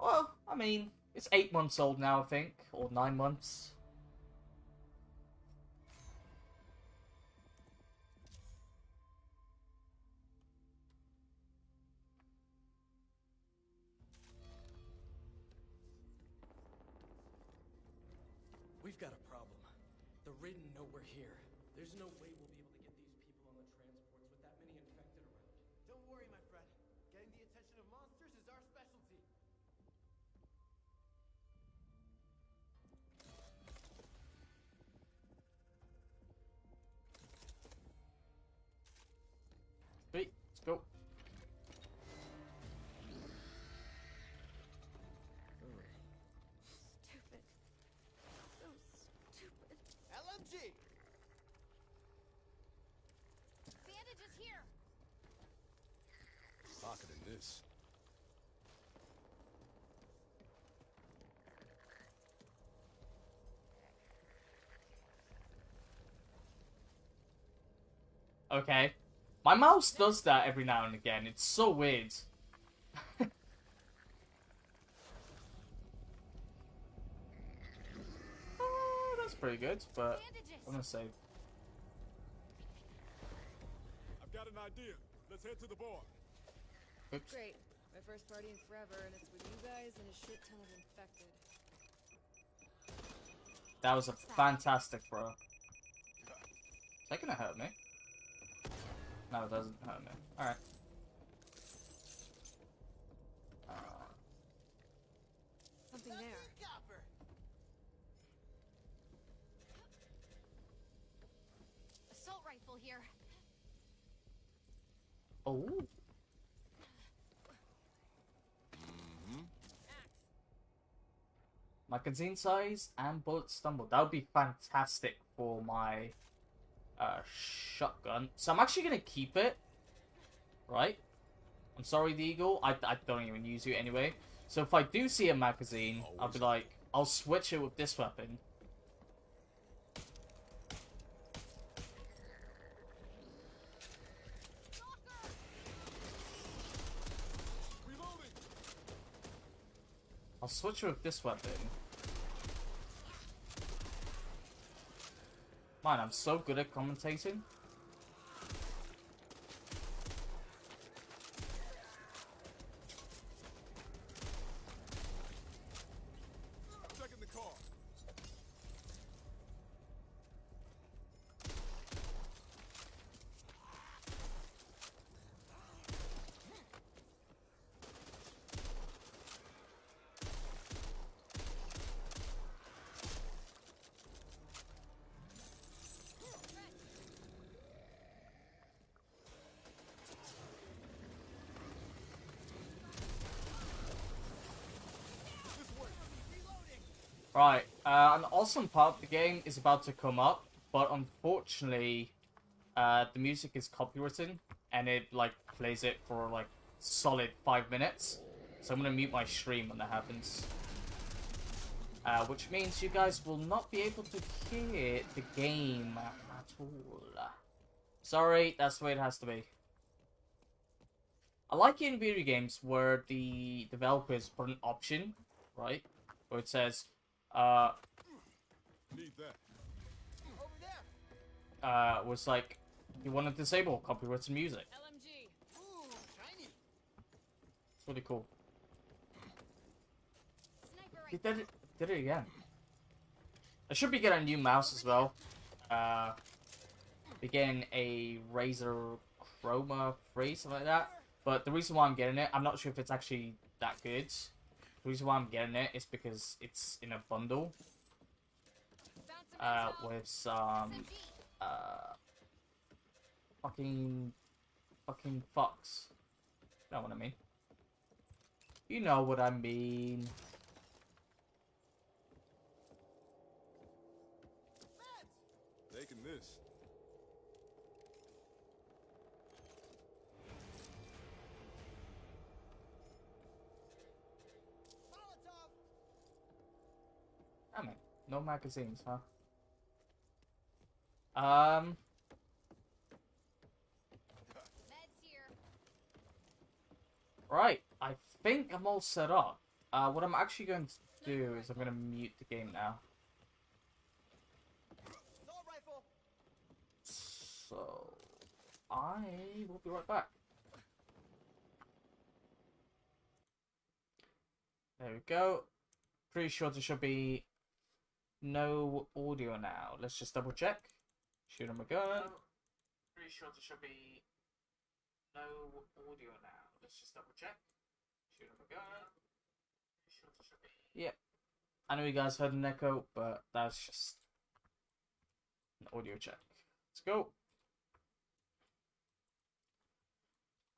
Well, I mean, It's eight months old now, I think, or nine months. Okay. My mouse does that every now and again. It's so weird. Oh, that's pretty good, but I'm gonna say I've got an idea. Let's head to the bar. oops. Great. My first party in forever, and it's with you guys and a shit ton of infected. That was a fantastic bro. Is that gonna hurt me? No, it doesn't hurt me. Alright. Uh, Something there. Copper! Assault rifle here. oh. Magazine size and bullet stumble. That would be fantastic for my uh, shotgun. So I'm actually gonna keep it. Right? I'm sorry, the eagle. I, I don't even use you anyway. So if I do see a magazine, I'll be like, I'll switch it with this weapon. I'll switch it with this weapon. Man, I'm so good at commentating. Checking the car. Right, uh, an awesome part of the game is about to come up, but unfortunately, uh, the music is copywritten, and it, like, plays it for, like, solid five minutes. So I'm gonna mute my stream when that happens. Uh, which means you guys will not be able to hear the game at all. Sorry, that's the way it has to be. I like it in video games where the developers put an option, right? Where it says, uh, Need that. Over there! Uh, was like, you want to disable copyrighted music. LMG. Ooh, shiny! It's really cool. Sniper He did it, did it again. I should be getting a new mouse as well. Uh, be getting a Razer Chroma 3, something like that. But the reason why I'm getting it, I'm not sure if it's actually that good. The reason why I'm getting it is because it's in a bundle Found some uh, with some uh, fucking fucking fucks. You know what I mean? You know what I mean. Taking this. Damn it. No magazines, huh? Um, right. I think I'm all set up. Uh, what I'm actually going to do is I'm gonna mute the game now. So I will be right back. There we go. Pretty sure there should be no audio now. Let's just double check. Shoot him a gun. Pretty sure there should be no audio now. Let's just double check. Shoot him a gun. Pretty sure there should be. Yep. I know you guys heard an echo, but that's just an audio check. Let's go.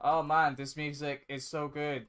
Oh man, this music is so good.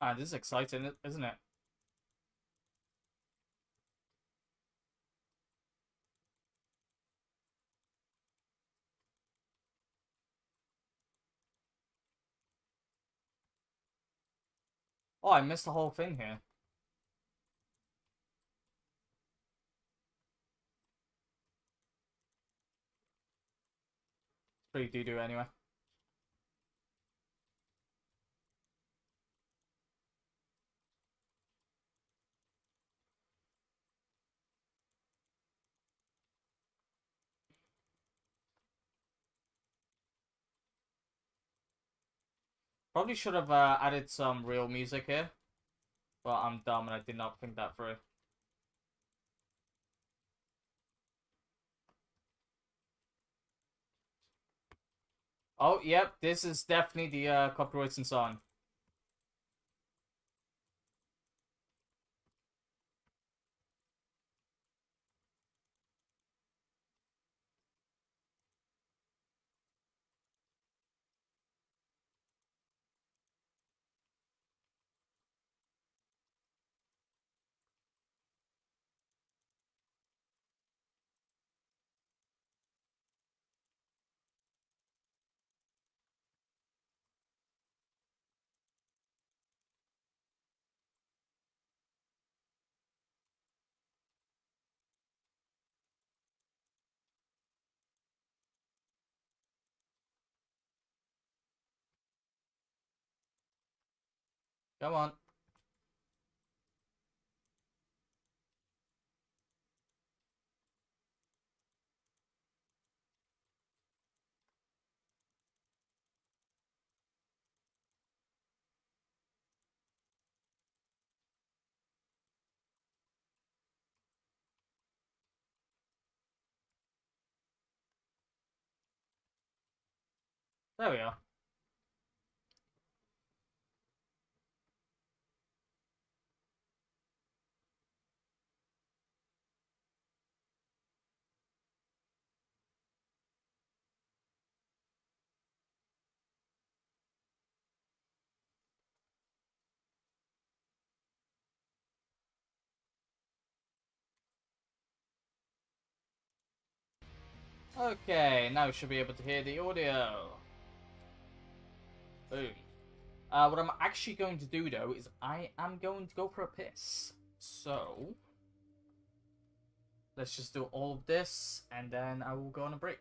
Ah, this is exciting, isn't it? Oh, I missed the whole thing here. Pretty doo-doo anyway. Probably should have uh, added some real music here. But I'm dumb and I did not think that through. Oh, yep, this is definitely the uh, copyrighted song. Come on. There we are. Okay, now we should be able to hear the audio. Boom. Uh, what I'm actually going to do though is I am going to go for a piss. So let's just do all of this and then I will go on a break.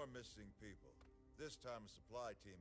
More missing people. This time a supply team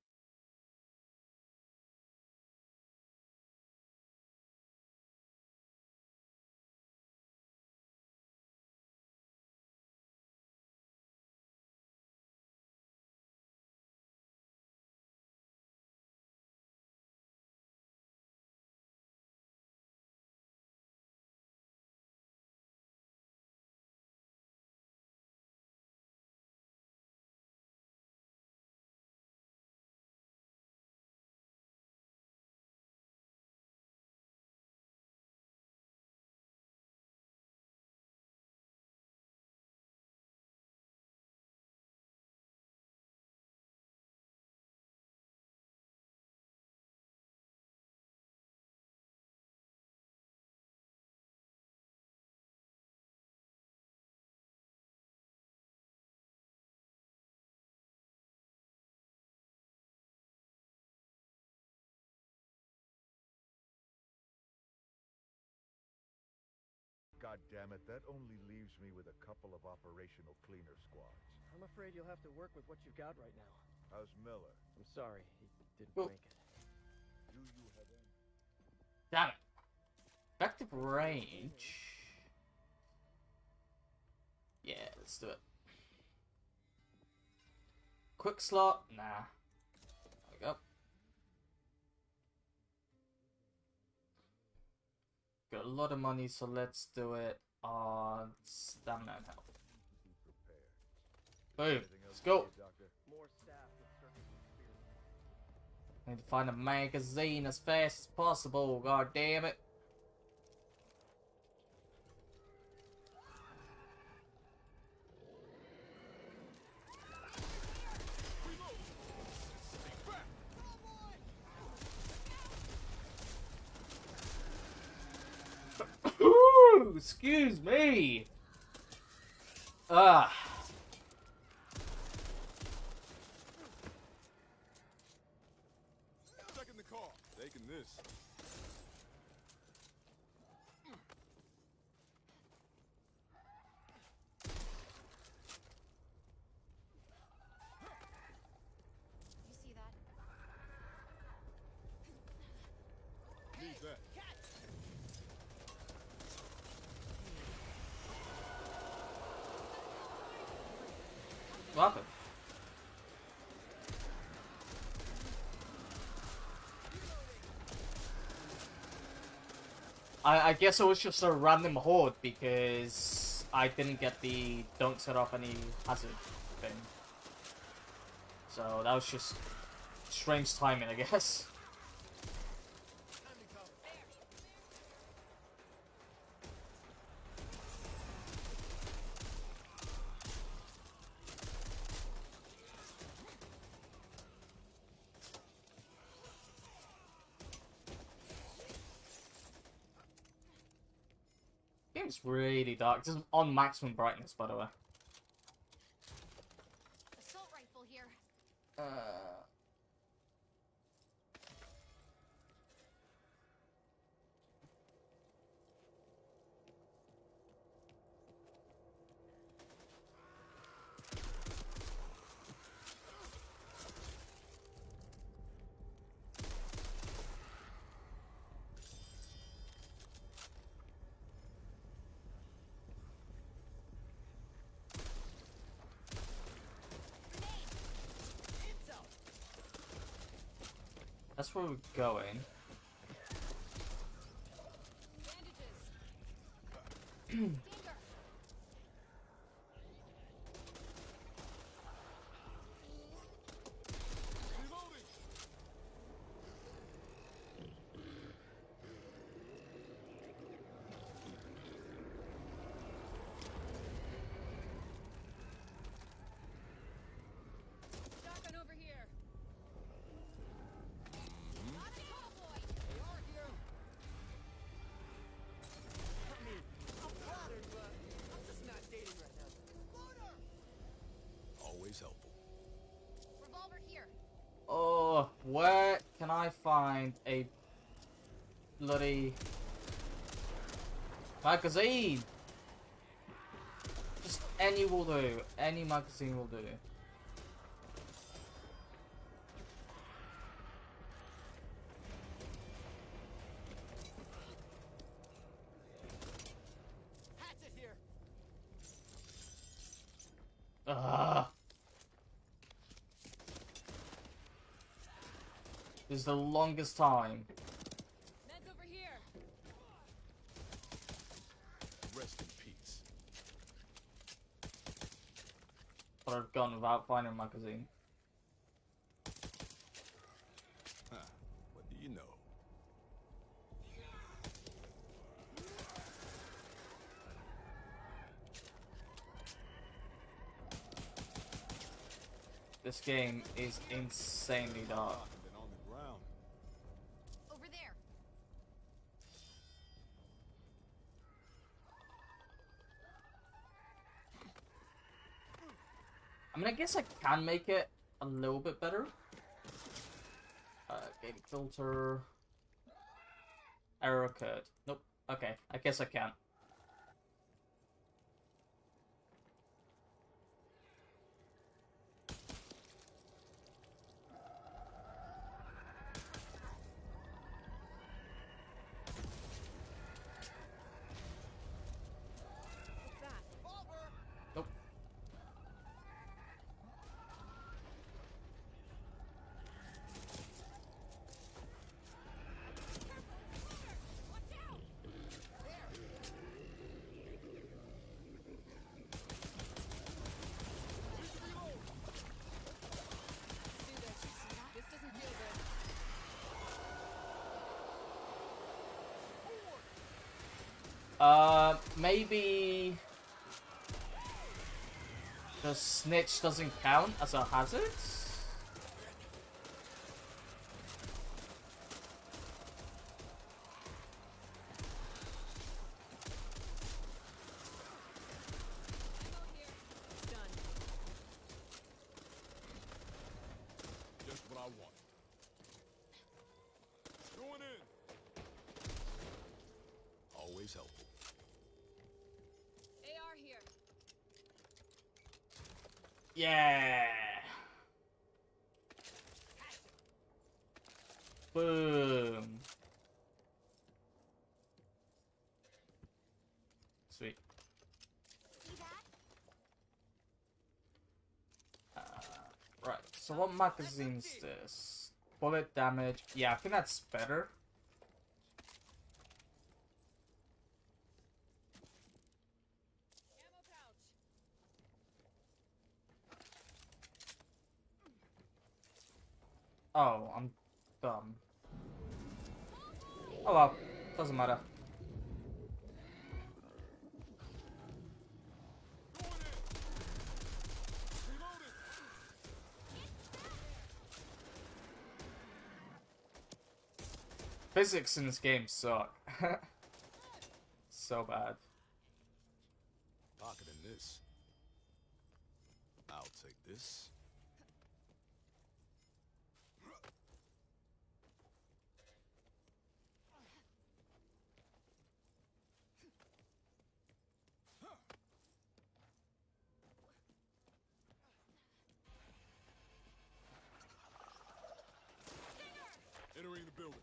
damn it, that only leaves me with a couple of operational cleaner squads. I'm afraid you'll have to work with what you've got right now. How's Miller? I'm sorry, he didn't Oh. make it. Do you have any? Damn it. Effective range. Yeah, let's do it. Quick slot? Nah. Got a lot of money, so let's do it on stamina and health. Be. Boom. Let's go. for you, Doctor? More staff with circuit experience. Need to find a magazine as fast as possible. God damn it. Ooh, excuse me. Ah. The car. Taking this. I, guess it was just a random horde because I didn't get the don't set off any hazard thing. So that was just strange timing, I guess. Game's really dark. Is on maximum brightness, by the way. Where we're going. Bandages. Danger. Reloading. Shotgun over here. Not a cowboy. They are here. I mean, I'm flattered, but I'm just not dating right now. Loader! Always helpful. Revolver here. Oh, where can I find a bloody magazine? Just any will do. Any magazine will do. Ugh. This is the longest time. Meds over here. Rest in peace. But I've a magazine. Huh. What do you know? This game is insanely dark. And then on the ground. Over there. I mean, I guess I can make it a little bit better. Uh, game filter. Error occurred. Nope. Okay, I guess I can. What's that? Revolver. Nope. Do this. This doesn't feel good. Uh, maybe the snitch doesn't count as a hazard. Ammo here. Done. Just what I want. Going in. Always helpful. AR here. Yeah. Boom. Sweet. See that? Uh, right. So what magazine's this? Bullet damage. Yeah, I think that's better. Ammo pouch. Oh, I'm dumb. Oh well, doesn't matter. Going in. Reloading. Physics in this game suck. so bad. Pocketing this. I'll take this. Entering the building.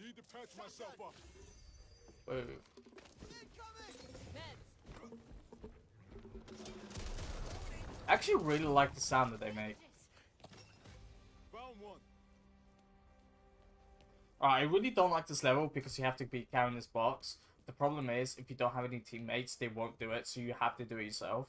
Need to patch myself up. Whoa. I actually really like the sound that they make. Found. Alright, I really don't like this level because you have to be carrying this box. The problem is, if you don't have any teammates, they won't do it, so you have to do it yourself.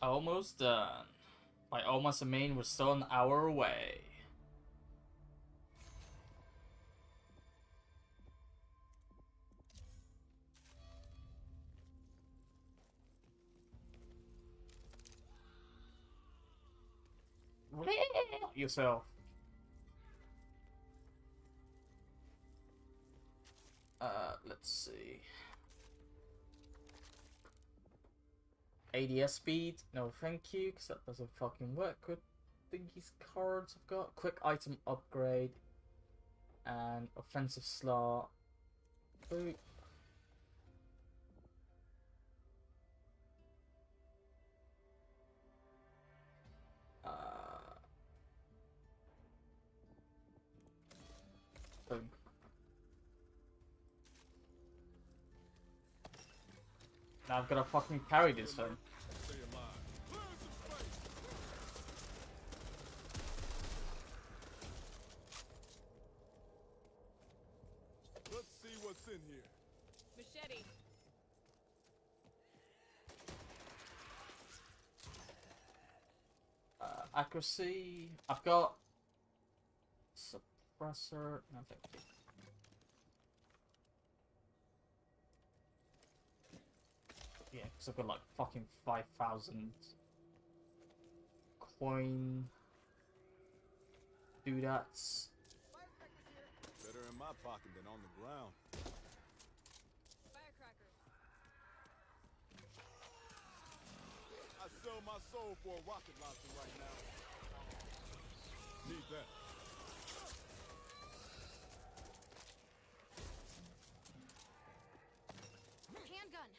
Almost done. By almost a main, we're still an hour away. Yourself. Uh, let's see. ADS speed, no thank you, because that doesn't fucking work with thingy's cards I've got. Quick item upgrade, and offensive slot. Boop. Uh. Now I've got to fucking carry this thing. Stay alive. Clear some space. Let's see what's in here. Machete. Uh, accuracy. I've got suppressor. No, thank. Yeah, because I've got like fucking five thousand coin. Do that. Better in my pocket than on the ground. Firecrackers. I sell my soul for a rocket launcher right now. Need that. Handgun.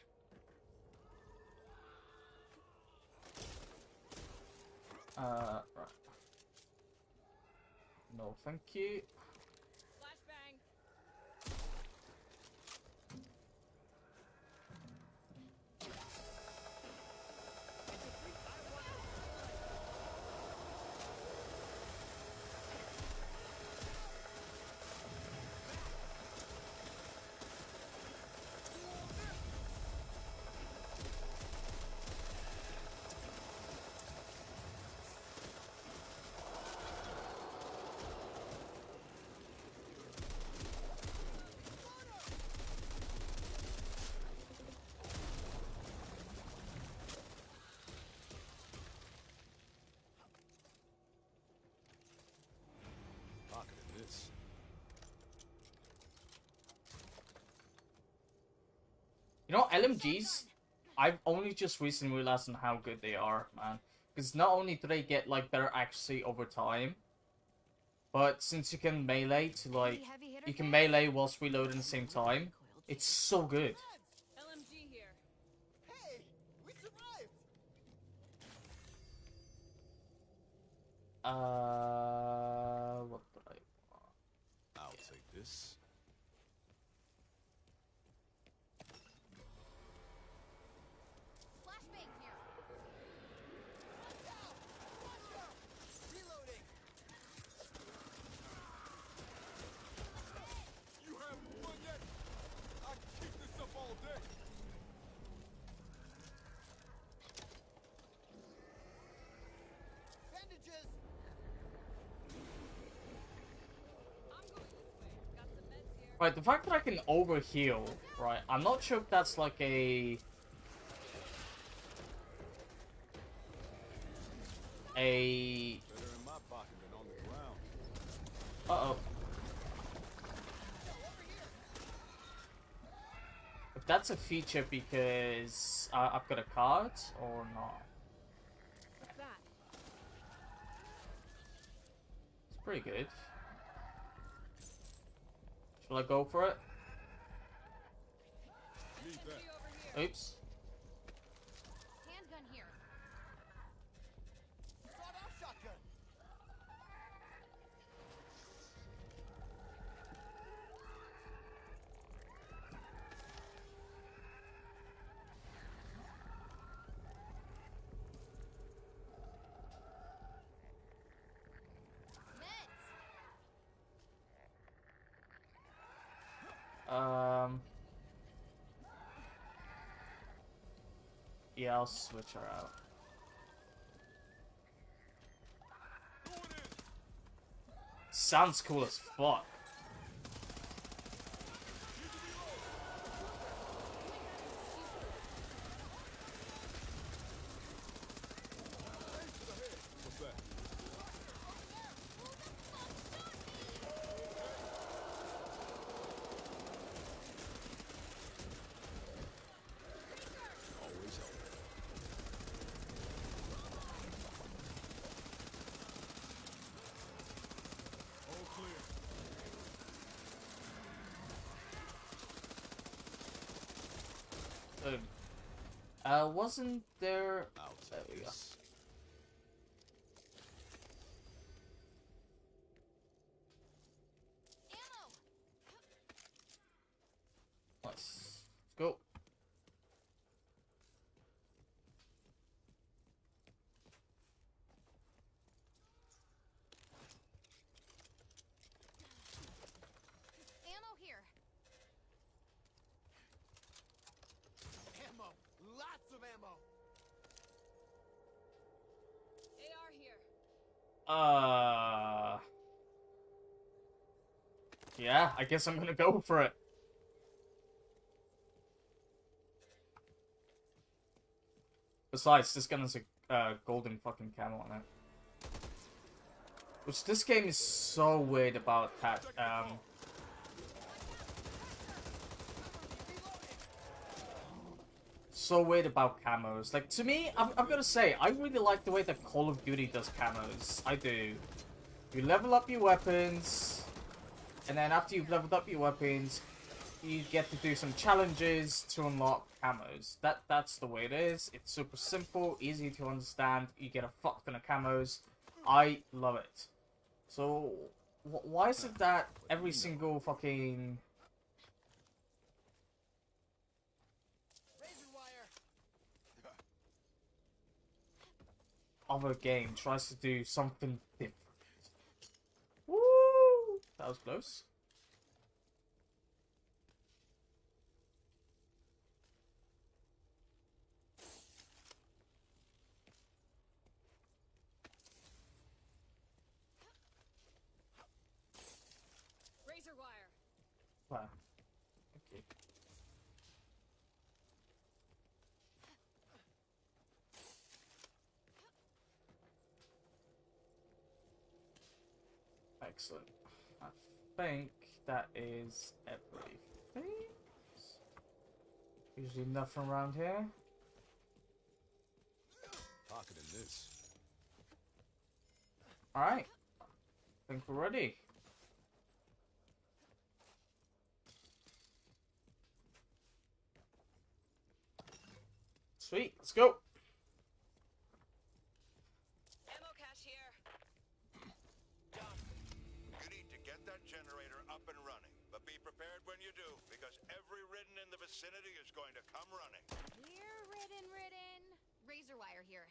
Uh, right. No, thank you. You know, LMGs, I've only just recently realized on how good they are, man. Because not only do they get like better accuracy over time, but since you can melee to like, you can melee whilst reloading at the same time, it's so good. LMG here. Hey, we survived. Uh, what did I want? I'll take this. Flashbang here. Watch out! Watch out! Reloading. You haven't won yet? I can keep this up all day. Bandages. I'm going this way. Got some meds here. Right, the fact that I can overheal, right, I'm not sure if that's like a... A... Uh-oh. If that's a feature because I've got a card or not. It's pretty good. Shall I go for it? Oops. Yeah, I'll switch her out. Sounds cool as fuck. Uh, wasn't there... I'll There take we go. this. Ammo! Let's go. Ammo here. Ammo! Lots of ammo! AR here. Uh... Yeah, I guess I'm gonna go for it. Besides, this gun has a uh, golden fucking camo on it. Which this game is so weird about that. Um, so weird about camos. Like to me, I'm, gonna say I really like the way that Call of Duty does camos. I do. You level up your weapons, and then after you've leveled up your weapons, you get to do some challenges to unlock camos. That that's the way it is. It's super simple, easy to understand. You get a fuck ton of camos. I love it. So wh- why is it that every single fucking Razor wire! Other game tries to do something different? Woo! That was close. Razor wire. Wow. Okay. Excellent. I think that is everything. Usually nothing around here. Pocketing this. Alright. I think we're ready. Sweet, let's go. Vicinity is going to come running. We're ridden, ridden. Razor wire here.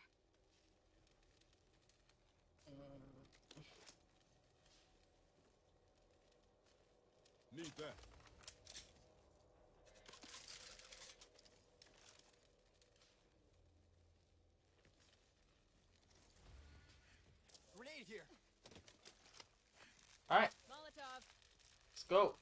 Need that. Grenade here! Alright, Molotov. let's go.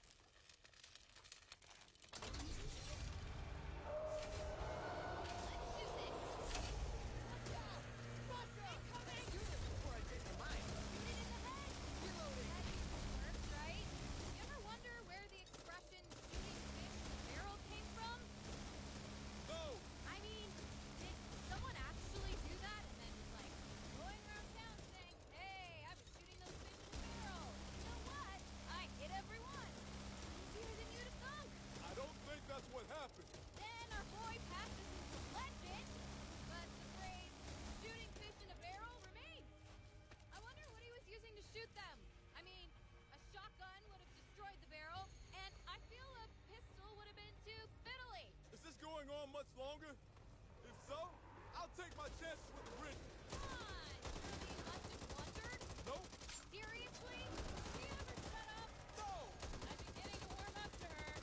Take with the bridge. Come on, you're the unjust wondered. Nope. Seriously? Do you ever shut up? No! I'm beginning to warm up to her.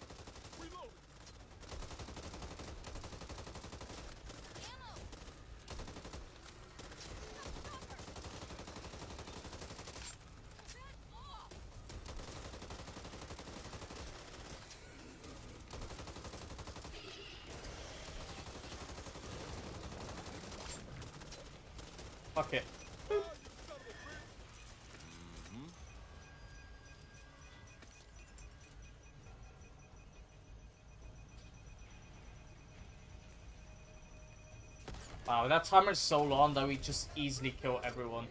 Reloading. Ammo! Stop, stop her! Back off! Fuck it. Wow, that timer is so long that we just easily kill everyone.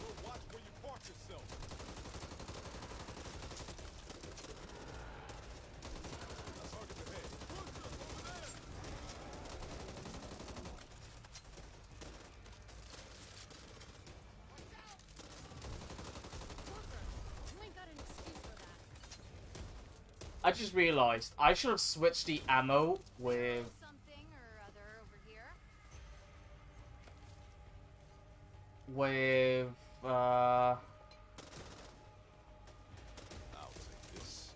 Well, watch where you park yourself. That's target ahead. Over there. You ain't got an excuse for that. I just realized I should have switched the ammo with Something or other over here. with uh I'll take this.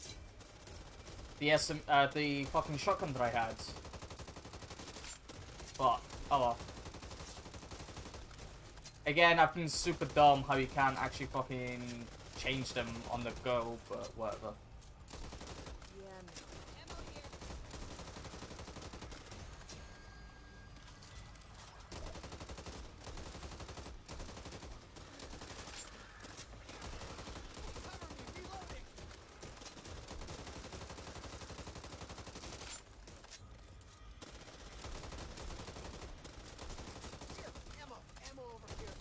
the SM uh the fucking shotgun that I had. But oh well. Again, I've been super dumb how you can't actually fucking change them on the go, but whatever. Yeah, man. Ammo here. Cover me, reloading. Here, ammo, ammo over here.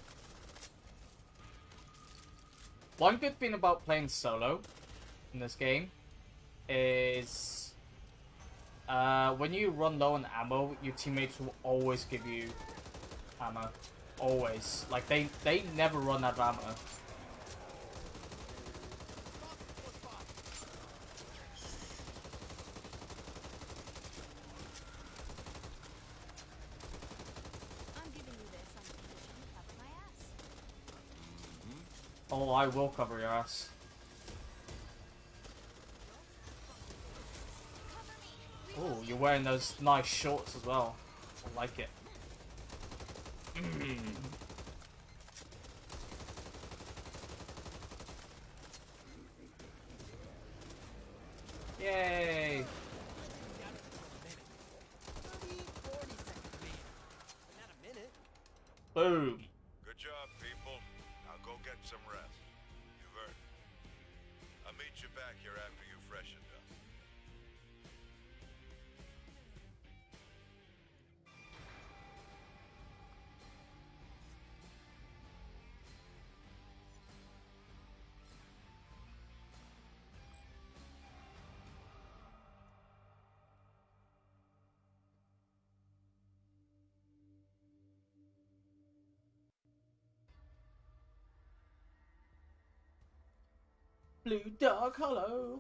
One good thing about playing solo in this game is uh, when you run low on ammo, your teammates will always give you ammo. Always. Like, they, they never run out of ammo. I'm giving you this on the condition you cover my ass. Oh, I will cover your ass. Oh, you're wearing those nice shorts as well. I like it. Blue Dog Hollow!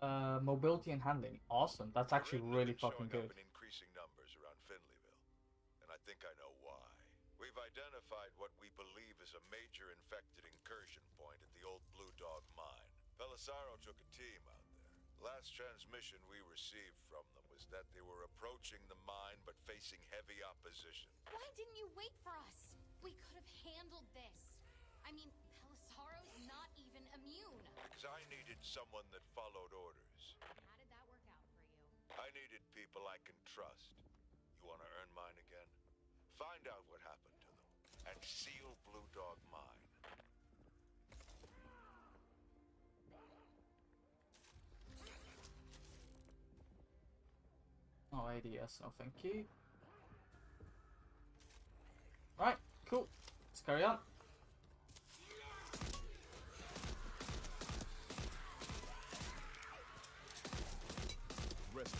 Uh, mobility and handling. Awesome. That's actually really fucking good. up in increasing numbers around Finleyville, and I think I know why. We've identified what we believe is a major infected incursion point at the old Blue Dog mine. Belisaro took a team out there. Last transmission we received from them was that they were approaching the mine but facing heavy opposition. Why didn't you wait for us? We could have handled this. I mean, Pelisaro's not even immune. Because I needed someone that followed orders. How did that work out for you? I needed people I can trust. You want to earn mine again? Find out what happened to them and seal Blue Dog mine. Oh, ADS, no thank you. Right, cool. Let's carry on. Rest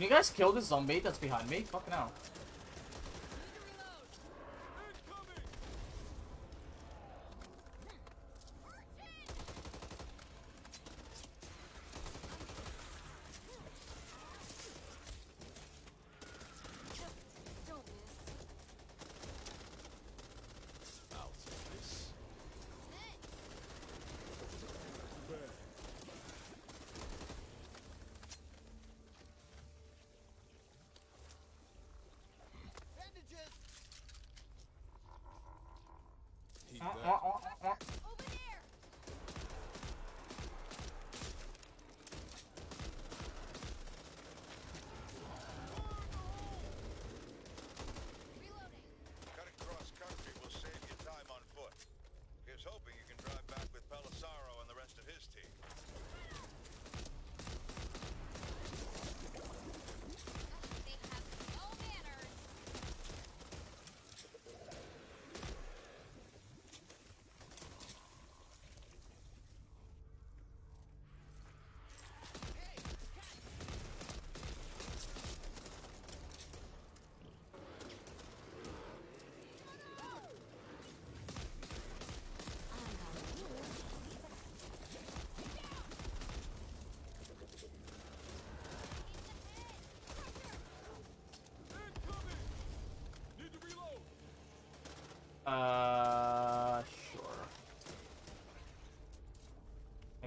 Can you guys kill this zombie that's behind me? Fucking hell.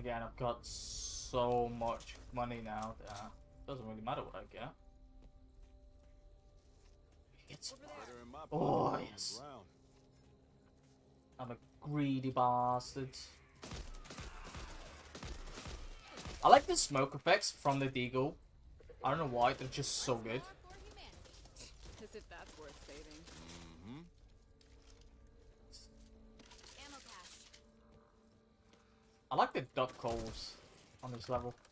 again, I've got so much money now that doesn't really matter what I get. It's oh yes. I'm a greedy bastard. I like the smoke effects from the deagle. I don't know why, they're just so good. level.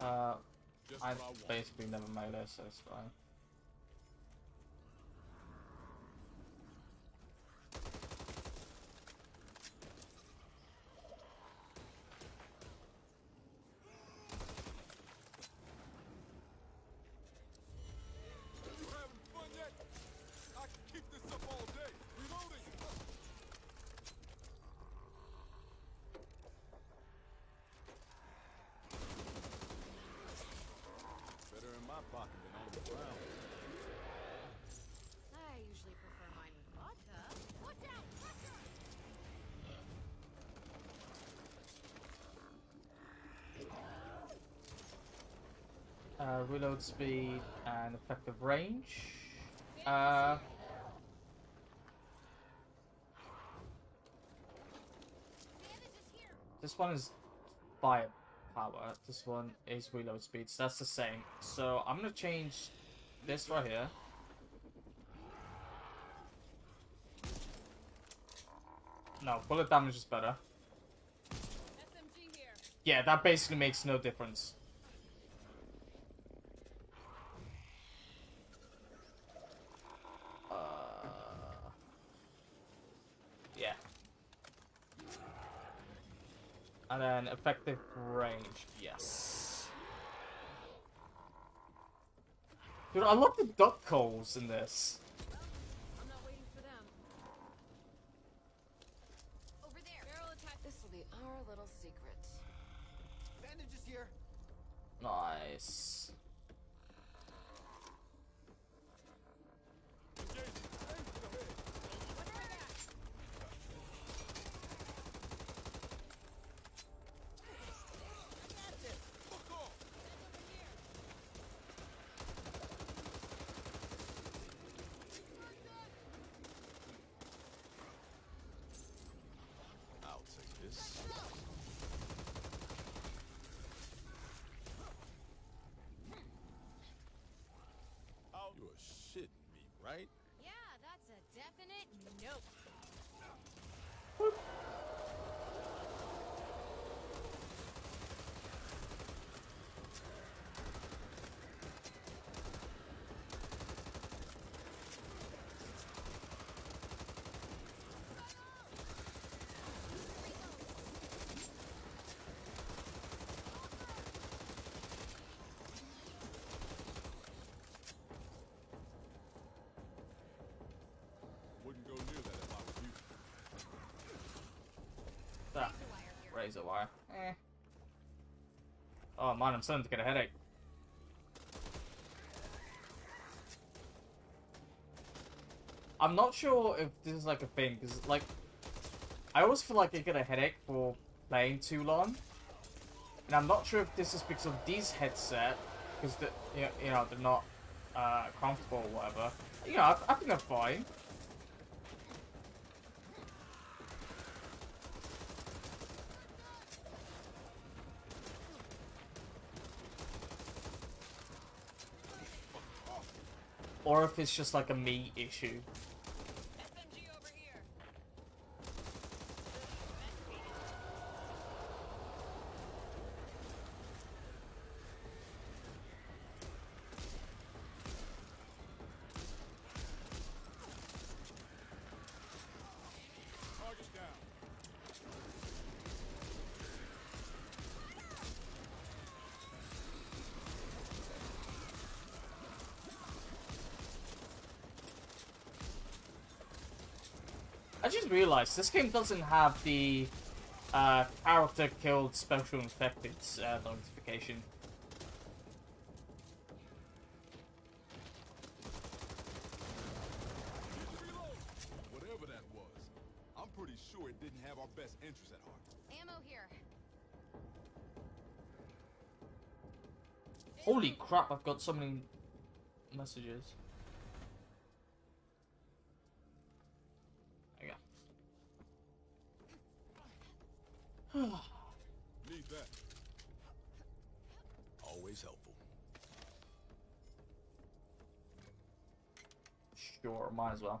Uh, I've basically never made a so it's fine. Reload speed and effective range. Uh, this one is fire power. This one is reload speed. So that's the same. So I'm gonna change this right here. No, bullet damage is better. Yeah, that basically makes no difference. Uh, yeah. And then effective range, yes. Dude, I love the duck calls in this. I'm not waiting for them. Over there. Barrel attack. This will be our little secret. Bandages here. Nice. I'll take this. You are shitting me, right? Yeah, that's a definite nope. Wouldn't go near that if I was you. That razor wire. Eh. Oh man, I'm starting to get a headache. I'm not sure if this is like a thing, because like, I always feel like I get a headache for playing too long. And I'm not sure if this is because of these headset, because the, you know, you know, they're not uh, comfortable or whatever. You know, I, I think they're fine. Or if it's just like a me issue. Realized this game doesn't have the uh, character killed special infected uh, notification. Whatever that was, I'm pretty sure it didn't have our best interests at heart. Ammo here. Holy crap, I've got so many messages. There you go. Need that. Always helpful. Sure, might as well.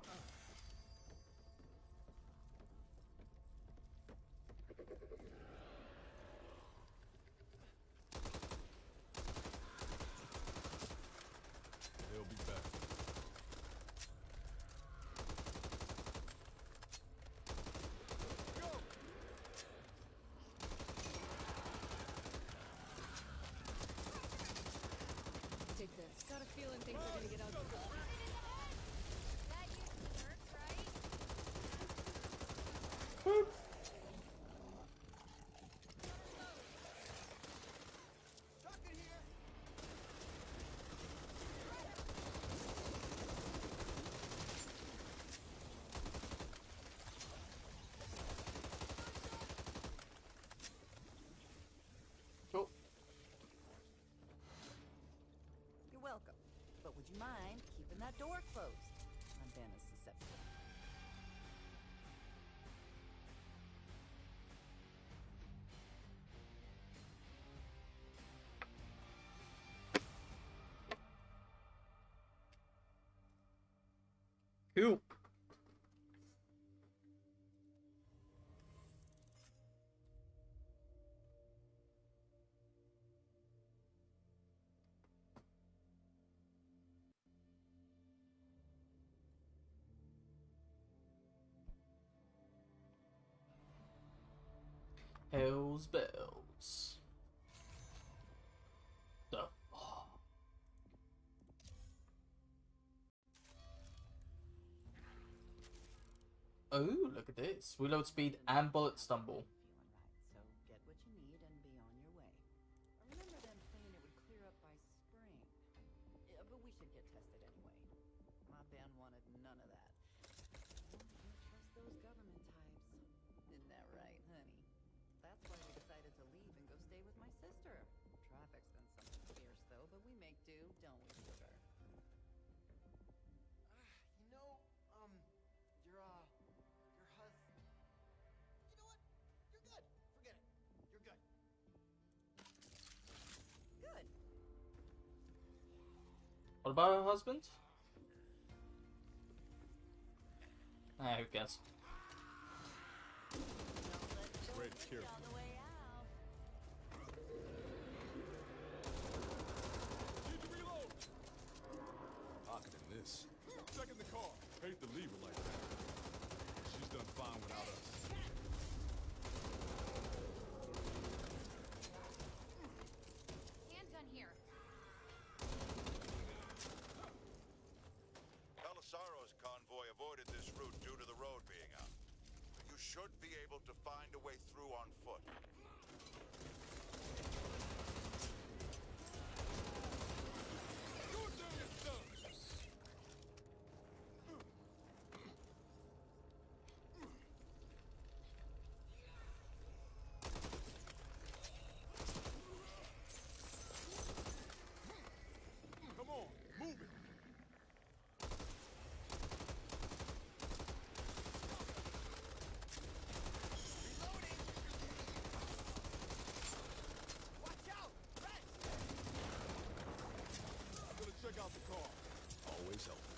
mind keeping that door closed. Hell's bells. The oh. oh, look at this. Reload speed and bullet stumble. husband? Ah, who cares? This. Second the car. Hate to leave her like that. She's done fine without us. out the car. Always helpful.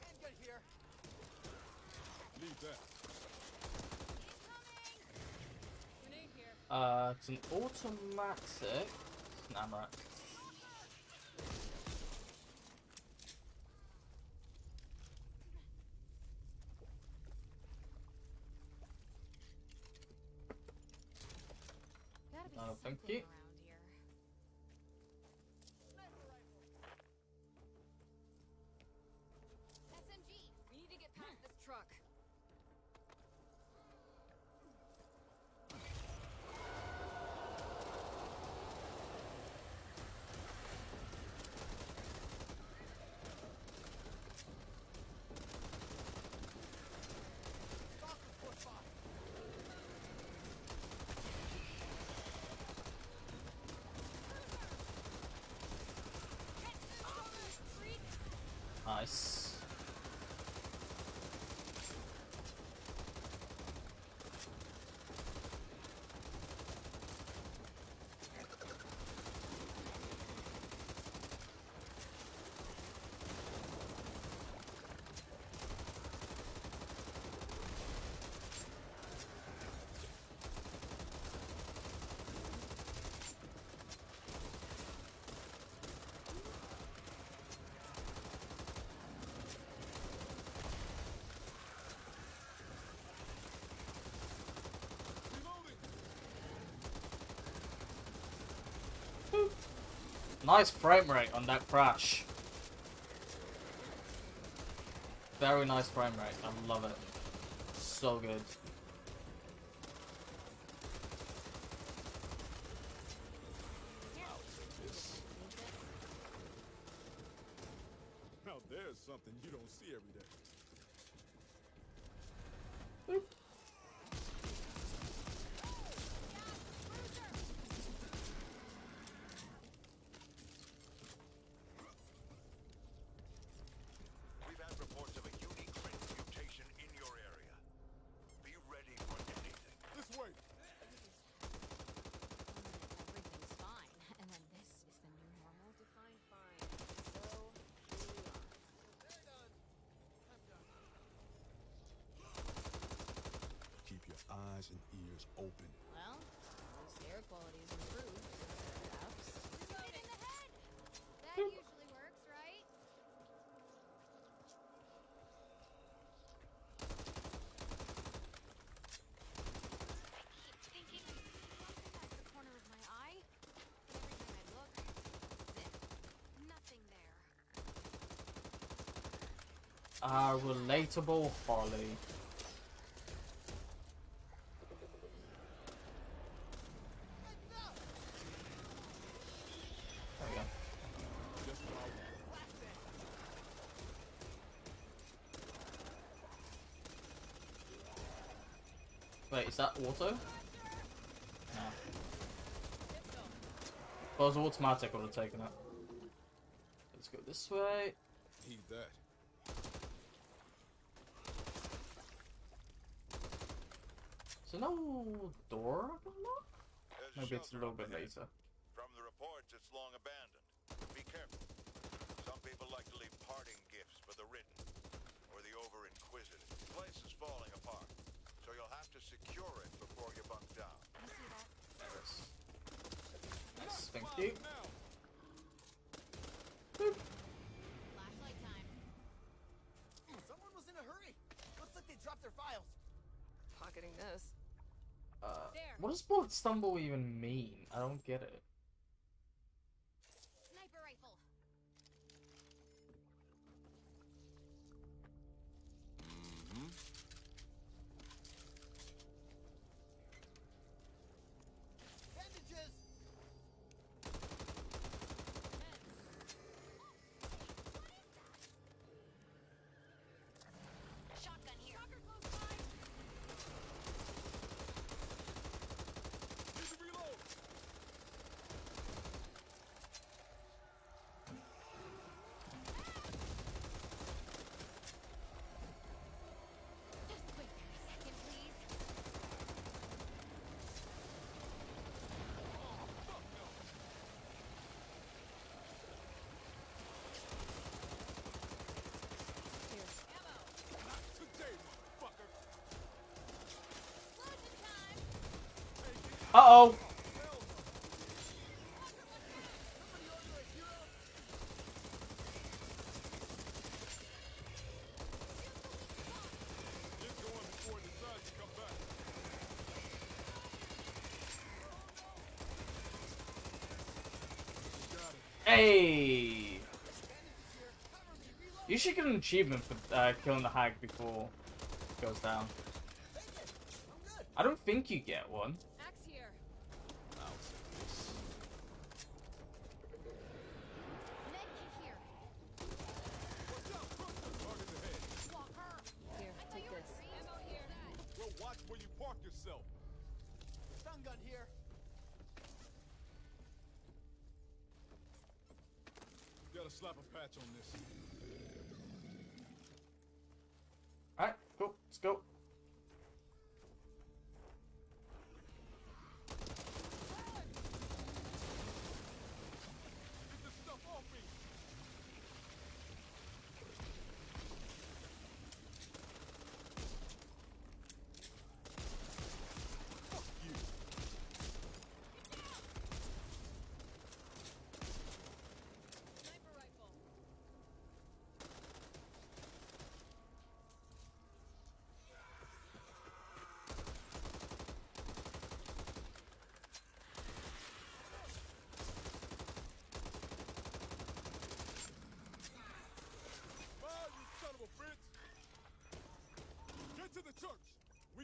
Can't get here. Leave that. Grenade here. Uh, it's an automatic. Nice. Nice frame rate on that crash. Very nice frame rate. I love it. So good. Open. Well, at least the air quality's improved. Perhaps. Shoot in the head! That usually works, right? I keep thinking something at the corner of my eye. Every time I look, zip. Nothing there. Ah, relatable Holly. There we go. Just what I want. Wait, is that auto? No. If was automatic, I would have taken it. Let's go this way. Heed that. So no door I can lock? There's Maybe it's a little bit later. From the reports, it's long abandoned. Be careful. Some people like to leave parting gifts for the ridden or the over inquisitive. The place is falling apart, so you'll have to secure it before you bunk down. You see that? Yes. Nice, thank you. Flashlight time. Someone was in a hurry. Looks like they dropped their files. Pocketing this. Uh, what does bullet stumble even mean? I don't get it. It. Hey. You should get an achievement for uh, killing the hag before it goes down. I don't think you get one.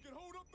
can hold up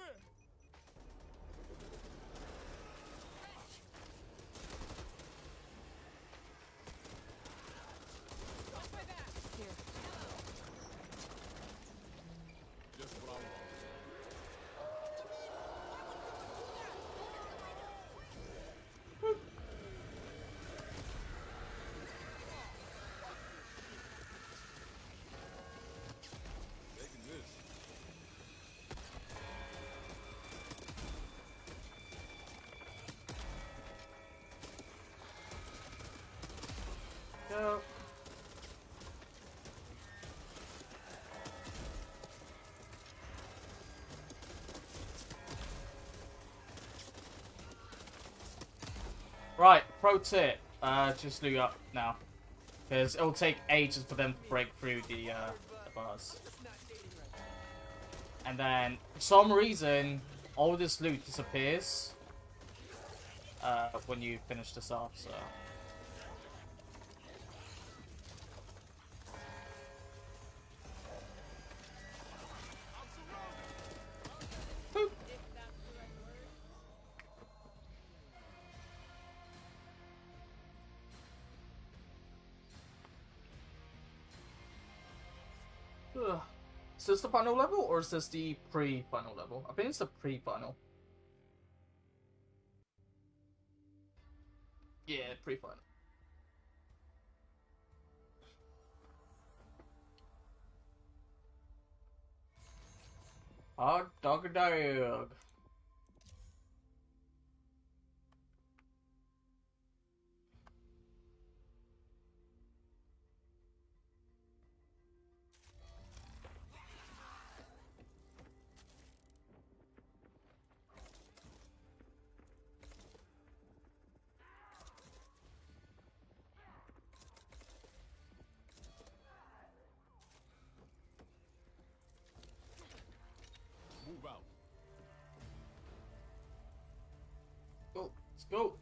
Right, pro tip. Uh, just loot up now. Because it'll take ages for them to break through the, uh, the bars. And then, for some reason, all this loot disappears uh, when you finish this off, so... Final level or is this the pre-final level? I think it's the pre-final. Let's go.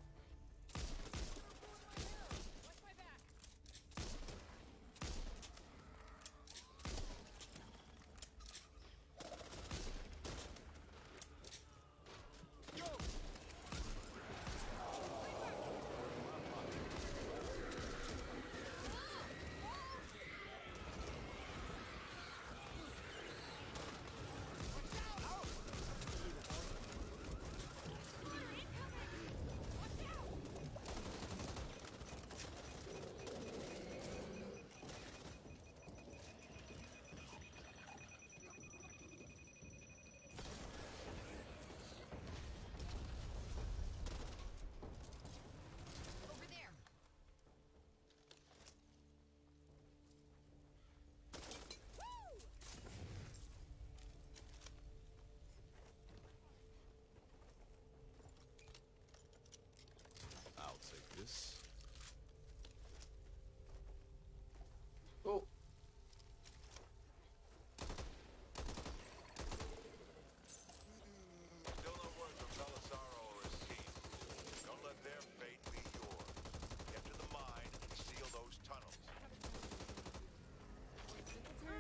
Over there. I'll take this. Go. Still no word from Belisaro or his team. Don't let their fate be yours. Get to the mine and seal those tunnels.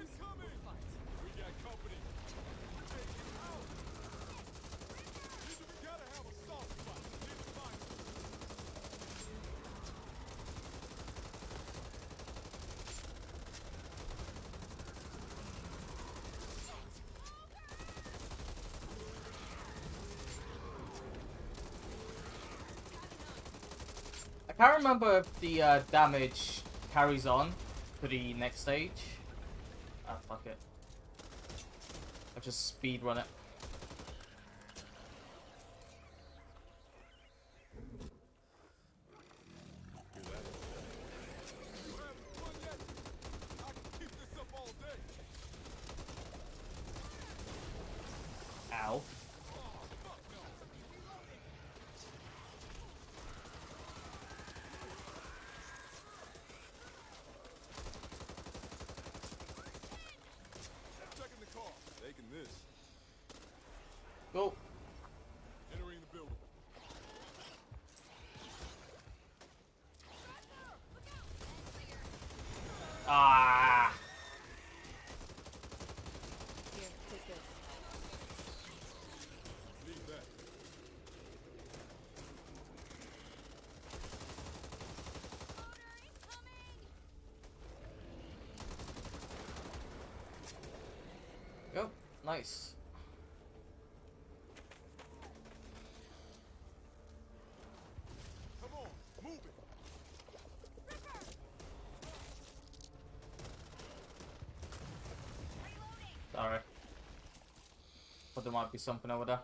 Incoming! We got company. We're taking it out. Either we gotta have a soft spot. Need to find it. I can't remember if the uh, damage carries on to the next stage. Ah, fuck it. I'll just speed run it. Hear that? You having fun yet? I can keep this up all day. Ow. Checking the car. Taking this. Go. Entering the building. Ah. Here, take this. Need that. Go. Nice. Come on, move it. Sorry. But there might be something over there.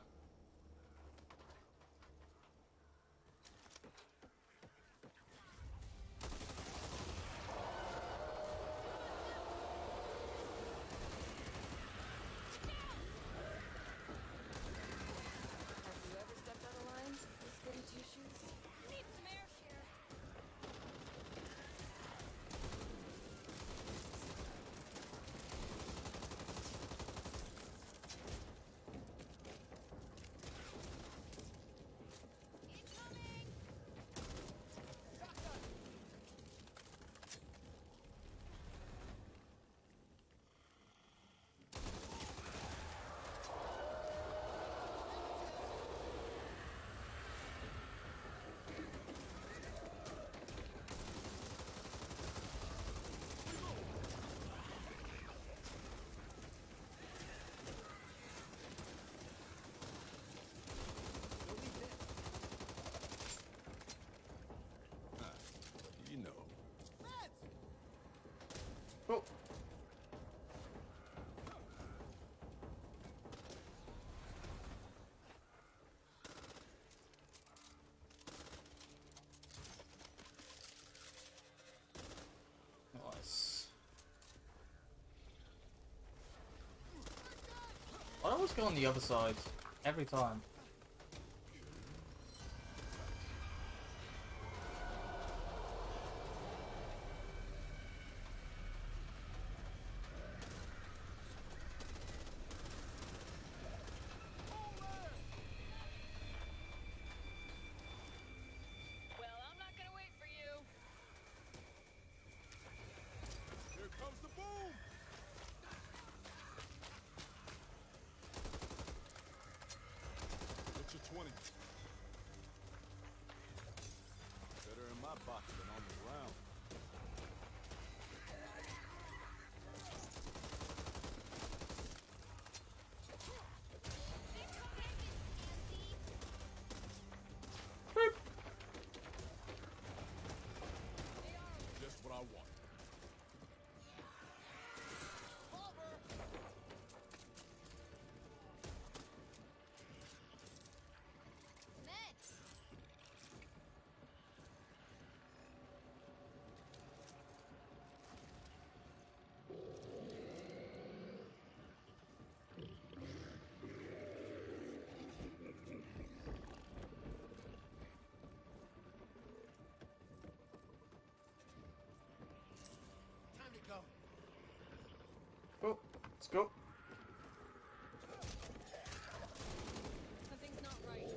Always go on the other side. Every time. Well, I'm not gonna wait for you. Here comes the boom! Get your 20. Better in my box than on the ground. Just what I want. Meds! Time to go. Go. Let's go. Something's not right.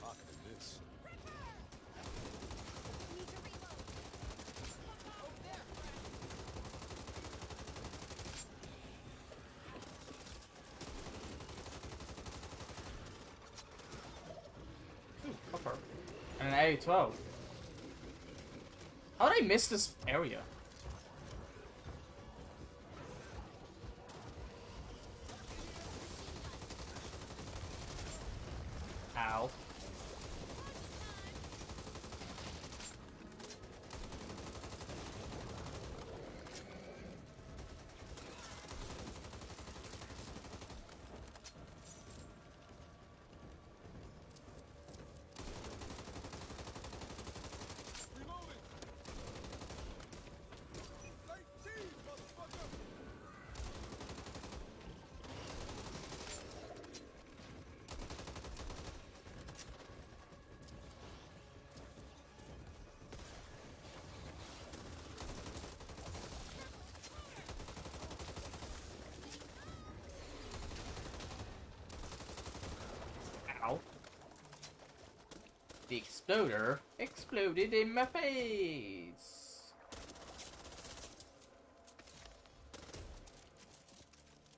Pocketing this. Need to reload. Ooh, copper. And an A12. How did I miss this area? Ow. Reloading! Late cheese, motherfucker! Ow. The exploder exploded in my face.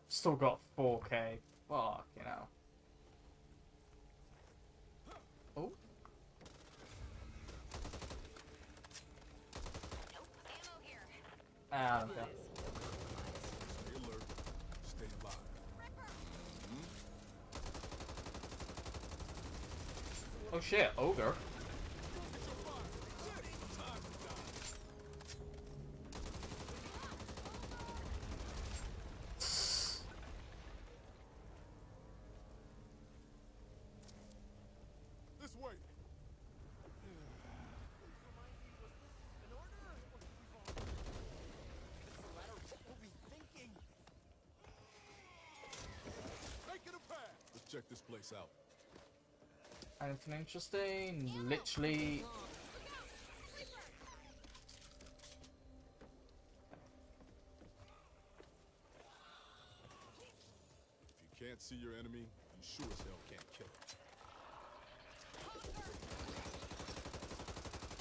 Still got 4k. Fuck, you know. Oh. Ah, okay. Stay. Stay alive. Oh shit, ogre. This way! An order? What we've all... It's the latter. What were we thinking? Making a pass! Let's check this place out. Anything interesting? Literally. If you can't see your enemy, you sure as hell can't kill him.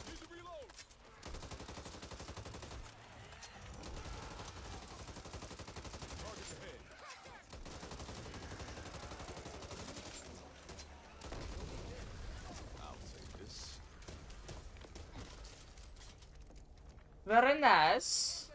Need to reload! Target ahead. I'll take this. Very nice.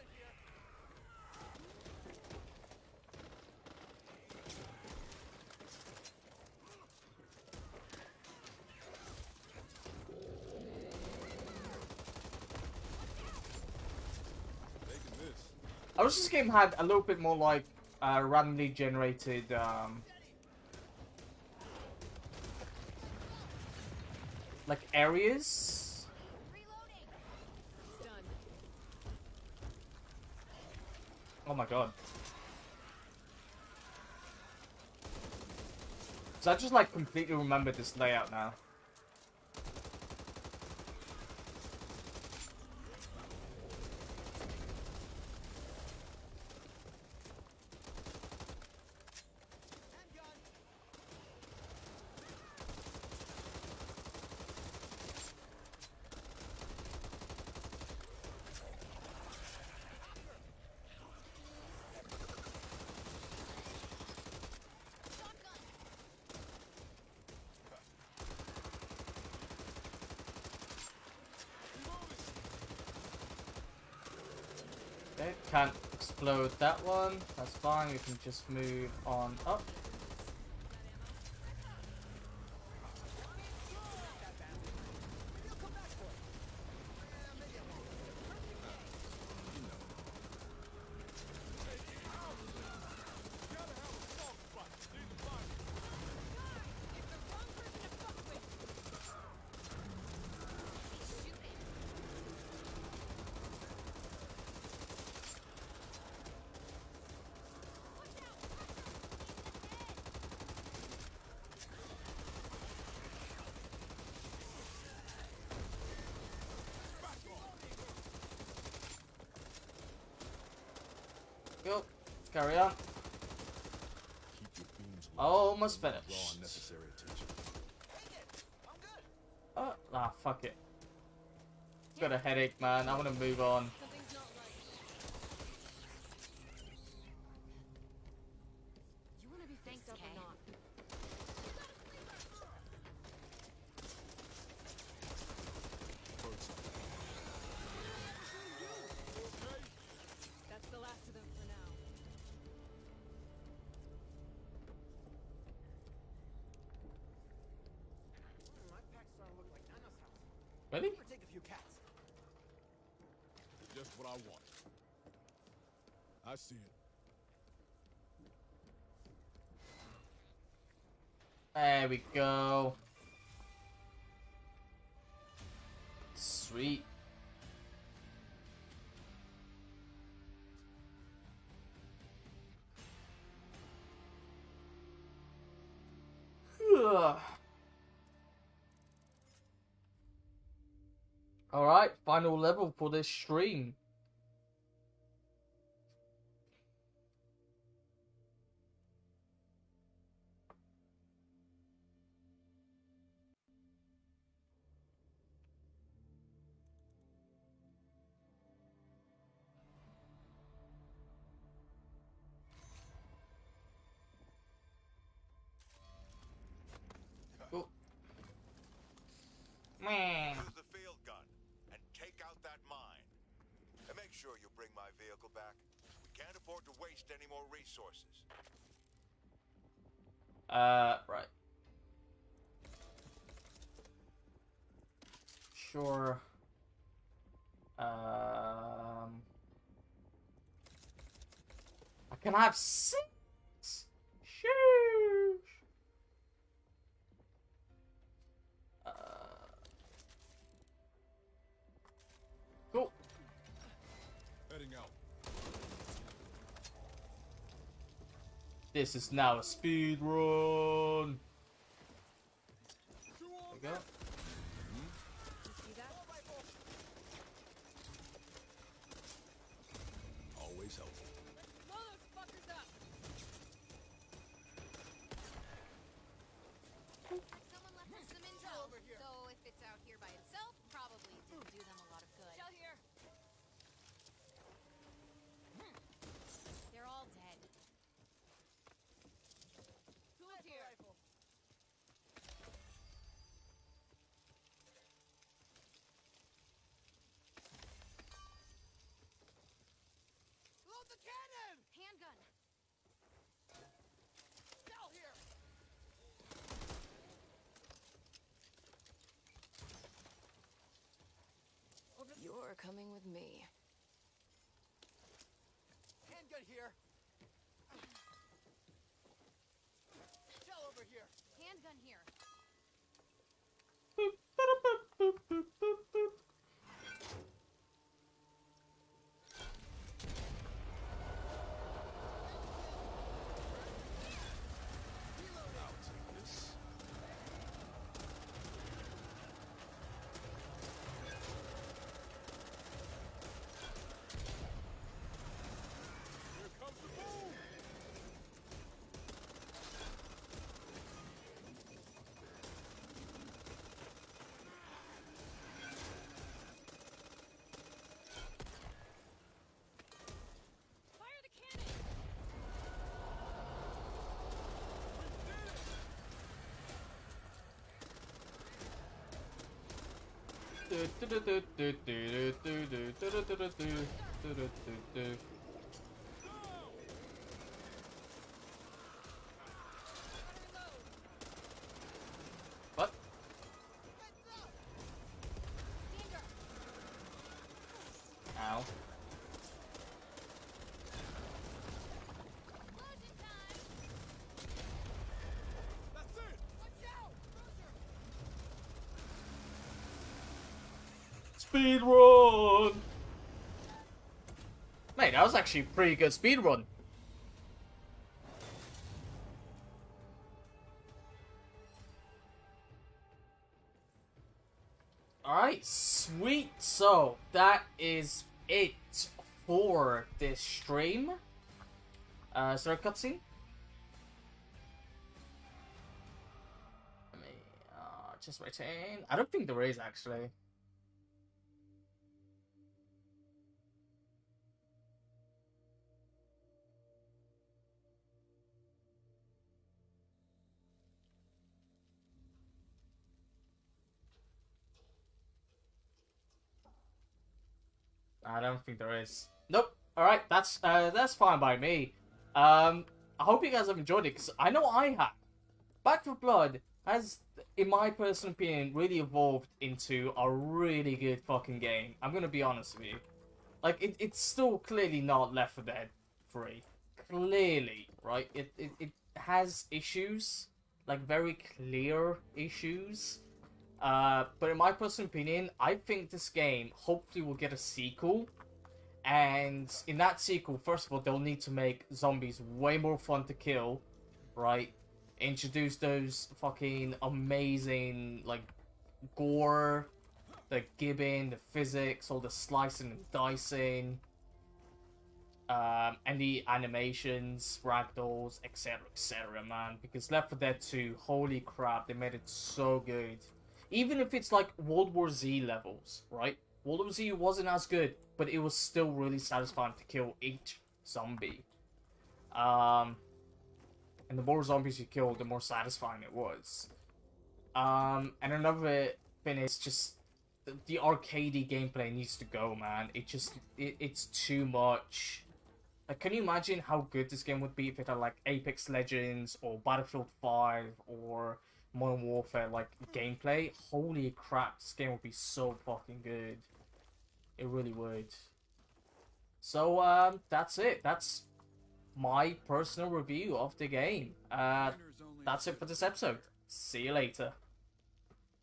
I wish this game had a little bit more like uh, randomly generated um, like areas. my god. So I just like completely remember this layout now. upload that one. That's fine. We can just move on up. almost finished. Oh, ah, fuck it. It's got a headache, man. I want to move on. we go. Sweet. Alright, final level for this stream. have six. Sheesh. Uh, go. Heading out. This is now a speed run. coming with me. トゥトゥルトゥトゥトゥルトゥルトゥルトゥルトゥルトゥルトゥル Speed run! Mate, that was actually pretty good speed run. Alright, sweet. So, that is it for this stream. Uh, is there a cutscene? Let me, uh, just. I don't think there is, actually. I don't think there is. Nope. All right, that's uh, that's fine by me. Um, I hope you guys have enjoyed it because I know I have. Back 4 Blood has, in my personal opinion, really evolved into a really good fucking game. I'm gonna be honest with you. Like, it, it's still clearly not Left 4 Dead 3. Clearly, right? It, it it has issues, like very clear issues. Uh, but in my personal opinion, I think this game hopefully will get a sequel. And in that sequel, first of all, they'll need to make zombies way more fun to kill, right? Introduce those fucking amazing, like, gore, the gibbing, the physics, all the slicing and dicing, um, and the animations, ragdolls, etc., etc., man. Because Left 4 Dead 2, holy crap, they made it so good even if it's like World War Z levels, right? World War Z wasn't as good, but it was still really satisfying to kill each zombie. Um, and the more zombies you killed, the more satisfying it was. Um, and another thing is just the, the arcadey gameplay needs to go, man. It just it, it's too much. Like, can you imagine how good this game would be if it had like Apex Legends or Battlefield Five or Modern Warfare like gameplay, holy crap, this game would be so fucking good. It really would. So um, that's it. That's my personal review of the game. Uh, that's it for this episode. See you later.